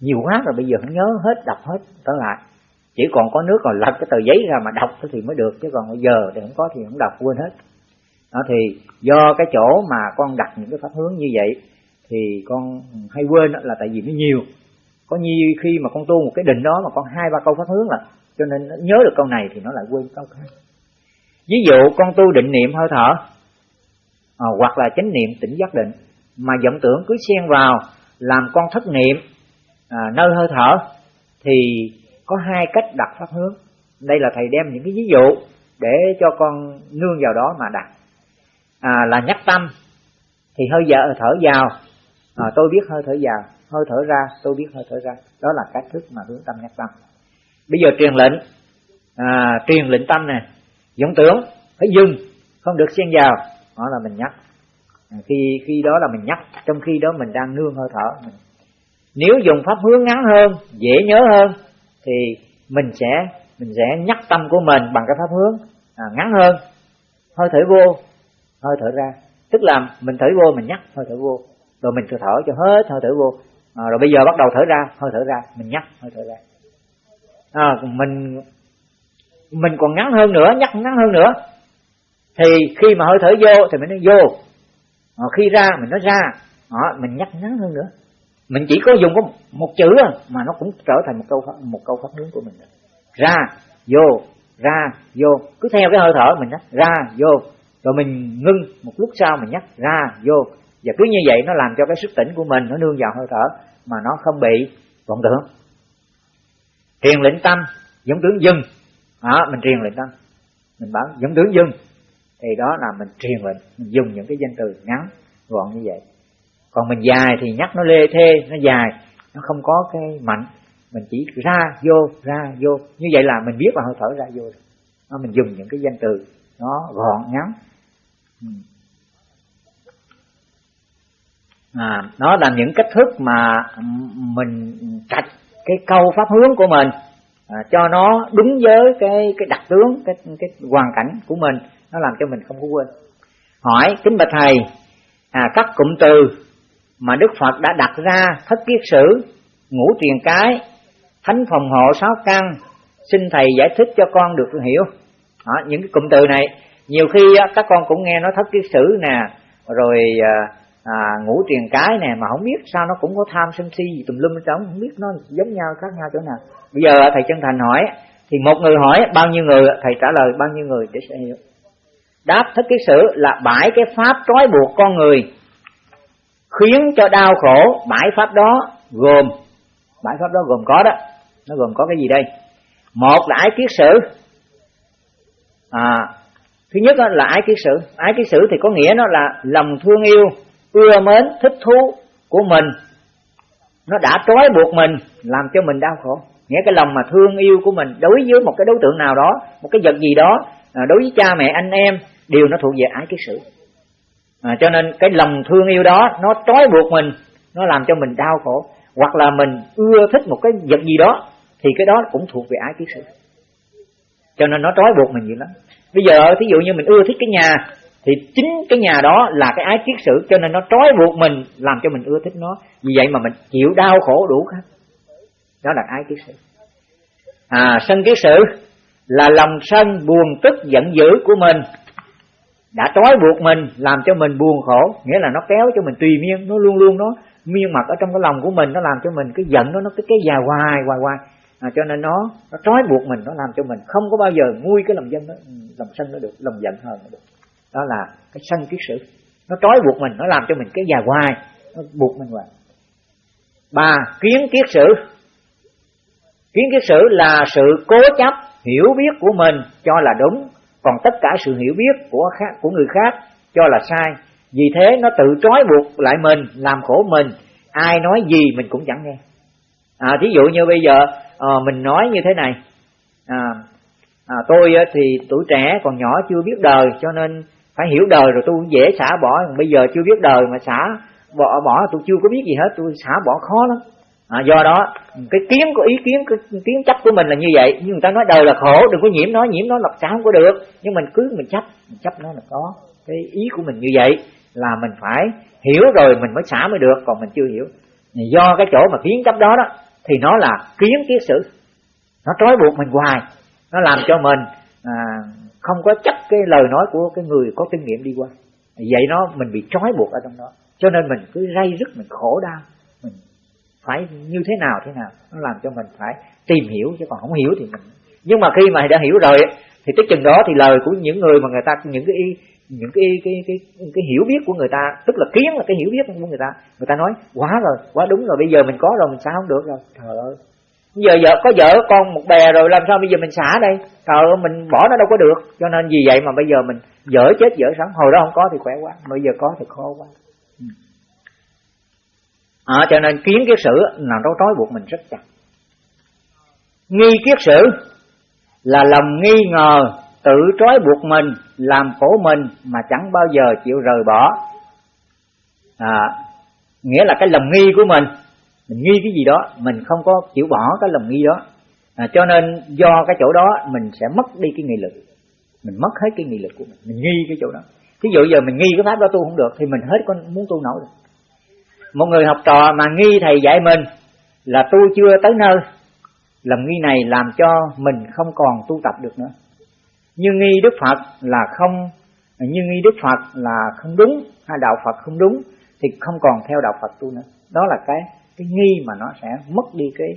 Nhiều quá rồi bây giờ không nhớ, hết, đọc hết, trở lại chỉ còn có nước còn lật cái tờ giấy ra mà đọc thì mới được chứ còn bây giờ thì không có thì không đọc quên hết. Đó thì do cái chỗ mà con đặt những cái pháp hướng như vậy thì con hay quên là tại vì nó nhiều. Có nhiều khi mà con tu một cái định đó mà con hai ba câu pháp hướng là cho nên nó nhớ được câu này thì nó lại quên câu khác. Ví dụ con tu định niệm hơi thở à, hoặc là chánh niệm tỉnh giác định mà vọng tưởng cứ xen vào làm con thất niệm à, nơi hơi thở thì có hai cách đặt pháp hướng. Đây là thầy đem những cái ví dụ để cho con nương vào đó mà đặt. À, là nhắc tâm. Thì hơi giờ thở vào. À, tôi biết hơi thở vào. Hơi thở ra tôi biết hơi thở ra. Đó là cách thức mà hướng tâm nhắc tâm. Bây giờ truyền lệnh. À, truyền lệnh tâm nè. Vọng tưởng phải dừng. Không được xen vào. Đó là mình nhắc. À, khi khi đó là mình nhắc. Trong khi đó mình đang nương hơi thở. Mình nếu dùng pháp hướng ngắn hơn dễ nhớ hơn thì mình sẽ mình sẽ nhắc tâm của mình bằng cái pháp hướng à, ngắn hơn. Hơi thở vô hơi thở ra. Tức là mình thở vô mình nhắc hơi thở vô. Rồi mình thở thở cho hết hơi thở vô. À, rồi bây giờ bắt đầu thở ra hơi thở ra. Mình nhắc hơi thở ra. À, mình mình còn ngắn hơn nữa nhắc ngắn hơn nữa. Thì khi mà hơi thở vô thì mình nói vô. À, khi ra mình nói ra. À, mình nhắc ngắn hơn nữa mình chỉ có dùng có một chữ mà nó cũng trở thành một câu một câu pháp hướng của mình ra, vô ra, vô. Cứ theo cái hơi thở mình nhắc ra, vô. Rồi mình ngưng một lúc sau mình nhắc ra, vô. Và cứ như vậy nó làm cho cái sức tỉnh của mình nó nương vào hơi thở mà nó không bị vọng tưởng. Truyền lệnh tâm, giống tướng dừng đó, mình truyền lệnh tâm. Mình bảo giống tướng dừng thì đó là mình truyền lệnh mình dùng những cái danh từ ngắn, gọn như vậy còn mình dài thì nhắc nó lê thê nó dài nó không có cái mạnh. Mình chỉ ra vô ra vô. Như vậy là mình biết là hơi thở ra vô nó mình dùng những cái danh từ nó gọn ngắn. Ừ. À, nó là những cách thức mà mình trạch cái câu pháp hướng của mình à, cho nó đúng với cái cái đặc tướng cái cái hoàn cảnh của mình. Nó làm cho mình không có quên. Hỏi kính bạch thầy à, các cụm từ mà đức phật đã đặt ra thất kiết sử ngũ truyền cái thánh phòng hộ sáu căn xin thầy giải thích cho con được hiểu. Đó, những cái cụm từ này nhiều khi các con cũng nghe nói thất kiết sử nè rồi à, à ngũ truyền cái nè mà không biết sao nó cũng có tham sân si gì tùm lum ở không biết nó giống nhau khác nhau chỗ nào. Bây giờ thầy chân thành hỏi thì một người hỏi bao nhiêu người thầy trả lời bao nhiêu người để sẽ hiểu. Đáp thất kiết sử là bãi cái pháp trói buộc con người khiến cho đau khổ. Bãi pháp đó gồm bãi pháp đó gồm có đó. Nó gồm có cái gì đây? Một là ái kiết sử. À, thứ nhất là ái kiết sử. Ái kiết sử thì có nghĩa nó là lòng thương yêu ưa mến thích thú của mình. Nó đã trói buộc mình làm cho mình đau khổ. Nghĩa cái lòng mà thương yêu của mình đối với một cái đối tượng nào đó một cái vật gì đó à, đối với cha mẹ anh em đều nó thuộc về ái kiết sử à, cho nên cái lòng thương yêu đó nó trói buộc mình nó làm cho mình đau khổ. Hoặc là mình ưa thích một cái vật gì đó thì cái đó cũng thuộc về ái kiết sử cho nên nó trói buộc mình nhiều lắm. Bây giờ thí dụ như mình ưa thích cái nhà thì chính cái nhà đó là cái ái kiết sử cho nên nó trói buộc mình làm cho mình ưa thích nó. Vì vậy mà mình chịu đau khổ đủ hết. Đó là ái kiết sử à sân kiết sử là lòng sân buồn tức giận dữ của mình đã trói buộc mình làm cho mình buồn khổ. Nghĩa là nó kéo cho mình tùy miên nó luôn luôn nó miên mặt ở trong cái lòng của mình nó làm cho mình cái giận nó nó cái cái dài hoài hoài hoài. À, cho nên nó nó trói buộc mình nó làm cho mình không có bao giờ nguôi cái lòng dân đó ừ, lòng sân nó được lòng giận hơn nó được. Đó là cái sân kiết sử. Nó trói buộc mình nó làm cho mình cái dài hoài nó buộc mình hoài. Ba kiến kiết sử. Kiến kiết sử là sự cố chấp hiểu biết của mình cho là đúng còn tất cả sự hiểu biết của khác của người khác cho là sai. Vì thế nó tự trói buộc lại mình làm khổ mình. Ai nói gì mình cũng chẳng nghe. À thí dụ như bây giờ à, mình nói như thế này. À, à tôi thì tuổi trẻ còn nhỏ chưa biết đời cho nên phải hiểu đời rồi tôi dễ xả bỏ. Bây giờ chưa biết đời mà xả bỏ bỏ tôi chưa có biết gì hết tôi xả bỏ khó lắm à, do đó cái kiến của ý kiến cái kiến chấp của mình là như vậy. Nhưng người ta nói đời là khổ đừng có nhiễm nó nhiễm nó lập sao không có được. Nhưng mình cứ mình chấp mình chấp nó là có. Cái ý của mình như vậy là mình phải hiểu rồi mình mới xả mới được còn mình chưa hiểu. Do cái chỗ mà kiến chấp đó đó thì nó là kiến kiến sử nó trói buộc mình hoài. Nó làm cho mình à, không có chấp cái lời nói của cái người có kinh nghiệm đi qua. Vậy nó mình bị trói buộc ở trong đó. Cho nên mình cứ ray rứt mình khổ đau phải như thế nào thế nào. Nó làm cho mình phải tìm hiểu chứ còn không hiểu thì mình nhưng mà khi mà đã hiểu rồi thì tới chừng đó thì lời của những người mà người ta những cái những cái cái cái cái, cái hiểu biết của người ta tức là kiến là cái hiểu biết của người ta người ta nói quá rồi quá đúng rồi bây giờ mình có rồi mình sao không được rồi. Trời ơi. Giờ vợ có vợ con một bè rồi làm sao bây giờ mình xả đây? Trời ơi mình bỏ nó đâu có được. Cho nên vì vậy mà bây giờ mình dở chết dở sống. Hồi đó không có thì khỏe quá bây giờ có thì khó quá à, cho nên kiến kiết sử là nó trói buộc mình rất chặt. Nghi kiết sử là lòng nghi ngờ tự trói buộc mình làm khổ mình mà chẳng bao giờ chịu rời bỏ. À, nghĩa là cái lòng nghi của mình mình nghi cái gì đó mình không có chịu bỏ cái lòng nghi đó. À, cho nên do cái chỗ đó mình sẽ mất đi cái nghị lực. Mình mất hết cái nghị lực của mình mình nghi cái chỗ đó. Thí dụ giờ mình nghi cái pháp đó tu không được thì mình hết con muốn tu nổi được một người học trò mà nghi thầy dạy mình là tu chưa tới nơi. Lòng nghi này làm cho mình không còn tu tập được nữa. Như nghi đức phật là không như nghi đức phật là không đúng hay đạo phật không đúng thì không còn theo đạo phật tu nữa. Đó là cái cái nghi mà nó sẽ mất đi cái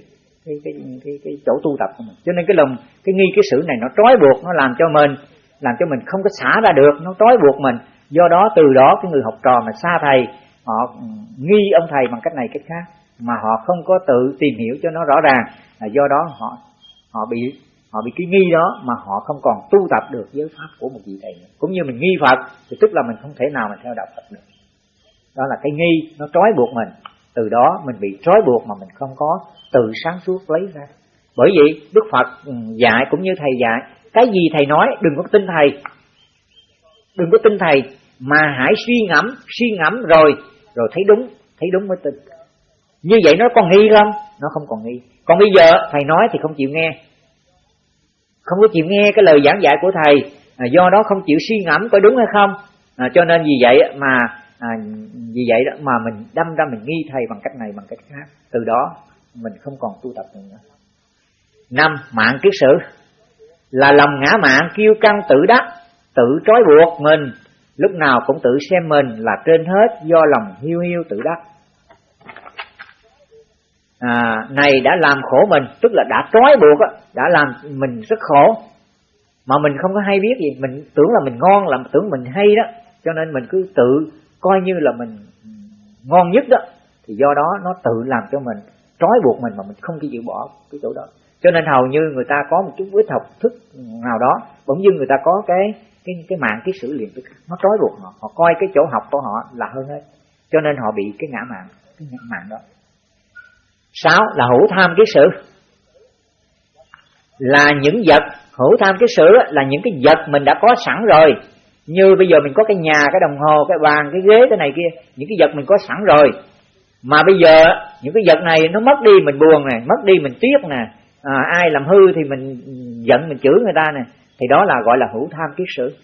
cái cái cái, cái chỗ tu tập của mình. Cho nên cái lòng cái nghi cái sự này nó trói buộc nó làm cho mình làm cho mình không có xả ra được nó trói buộc mình. Do đó từ đó cái người học trò mà xa thầy họ nghi ông thầy bằng cách này cách khác, mà họ không có tự tìm hiểu cho nó rõ ràng. Là do đó họ họ bị họ bị cái nghi đó mà họ không còn tu tập được giới pháp của một vị thầy nữa. cũng như mình nghi phật, thì tức là mình không thể nào mình theo đạo phật được. Đó là cái nghi nó trói buộc mình. Từ đó mình bị trói buộc mà mình không có tự sáng suốt lấy ra. Bởi vậy, đức phật ừ, dạy cũng như thầy dạy, cái gì thầy nói, đừng có tin thầy. Đừng có tin thầy, mà hãy suy ngẫm suy ngẫm rồi rồi thấy đúng thấy đúng mới tin. Như vậy nó còn nghi không? Nó không còn nghi. Còn bây giờ thầy nói thì không chịu nghe. Không có chịu nghe cái lời giảng dạy của thầy. À, do đó không chịu suy ngẫm có đúng hay không. À, cho nên vì vậy mà à, vì vậy đó mà mình đâm ra mình nghi thầy bằng cách này bằng cách khác. Từ đó mình không còn tu tập nữa. Năm mạng kiết sử. Là lòng ngã mạng kiêu căng tự đắc tự trói buộc mình lúc nào cũng tự xem mình là trên hết do lòng hiu hiu tự đắc. À, này đã làm khổ mình tức là đã trói buộc á đã làm mình rất khổ. Mà mình không có hay biết gì mình tưởng là mình ngon là tưởng mình hay đó. Cho nên mình cứ tự coi như là mình ngon nhất đó. Thì do đó nó tự làm cho mình trói buộc mình mà mình không chịu bỏ cái chỗ đó. Cho nên hầu như người ta có một chút ít học thức nào đó bỗng dưng người ta có cái cái cái mạng cái sự liền nó trói buộc họ. Họ coi cái chỗ học của họ là hơn hết. Cho nên họ bị cái ngã mạng cái ngã mạng đó. Sáu là hữu tham cái sự. Là những vật hữu tham cái sự là những cái vật mình đã có sẵn rồi. Như bây giờ mình có cái nhà cái đồng hồ cái bàn cái ghế cái này kia những cái vật mình có sẵn rồi. Mà bây giờ những cái vật này nó mất đi mình buồn nè mất đi mình tiếc nè. À, ai làm hư thì mình giận mình chửi người ta nè thì đó là gọi là hữu tham kiết sử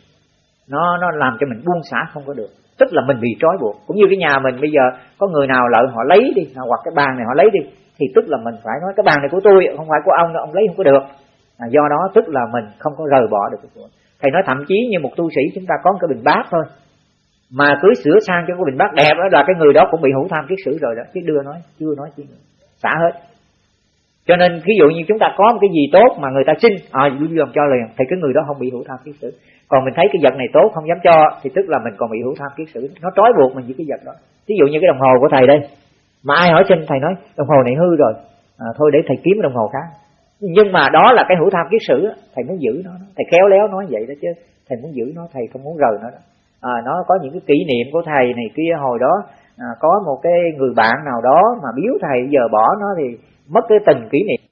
nó nó làm cho mình buông xả không có được. Tức là mình bị trói buộc. Cũng như cái nhà mình bây giờ có người nào lợi họ lấy đi hoặc cái bàn này họ lấy đi thì tức là mình phải nói cái bàn này của tôi không phải của ông đâu ông lấy không có được. À, do đó tức là mình không có rời bỏ được cái của thầy nói thậm chí như một tu sĩ chúng ta có một cái bình bát thôi mà cứ sửa sang cho cái bình bát đẹp đó là cái người đó cũng bị hữu tham kiết sử rồi đó. Chứ đưa nói chưa nói chi nữa. Xả hết cho nên ví dụ như chúng ta có một cái gì tốt mà người ta xin à luôn lòng cho liền thì cái người đó không bị hữu tham kiết sử. Còn mình thấy cái vật này tốt không dám cho thì tức là mình còn bị hữu tham kiết sử. Nó trói buộc mình với cái vật đó. Ví dụ như cái đồng hồ của thầy đây mà ai hỏi xin thầy nói đồng hồ này hư rồi. À, thôi để thầy kiếm đồng hồ khác. Nhưng mà đó là cái hữu tham kiết sử thầy muốn giữ nó thầy khéo léo nói vậy đó chứ thầy muốn giữ nó thầy không muốn rời nó đó. À, nó có những cái kỷ niệm của thầy này kia hồi đó à, có một cái người bạn nào đó mà biếu thầy giờ bỏ nó thì mất cái tình kỷ niệm.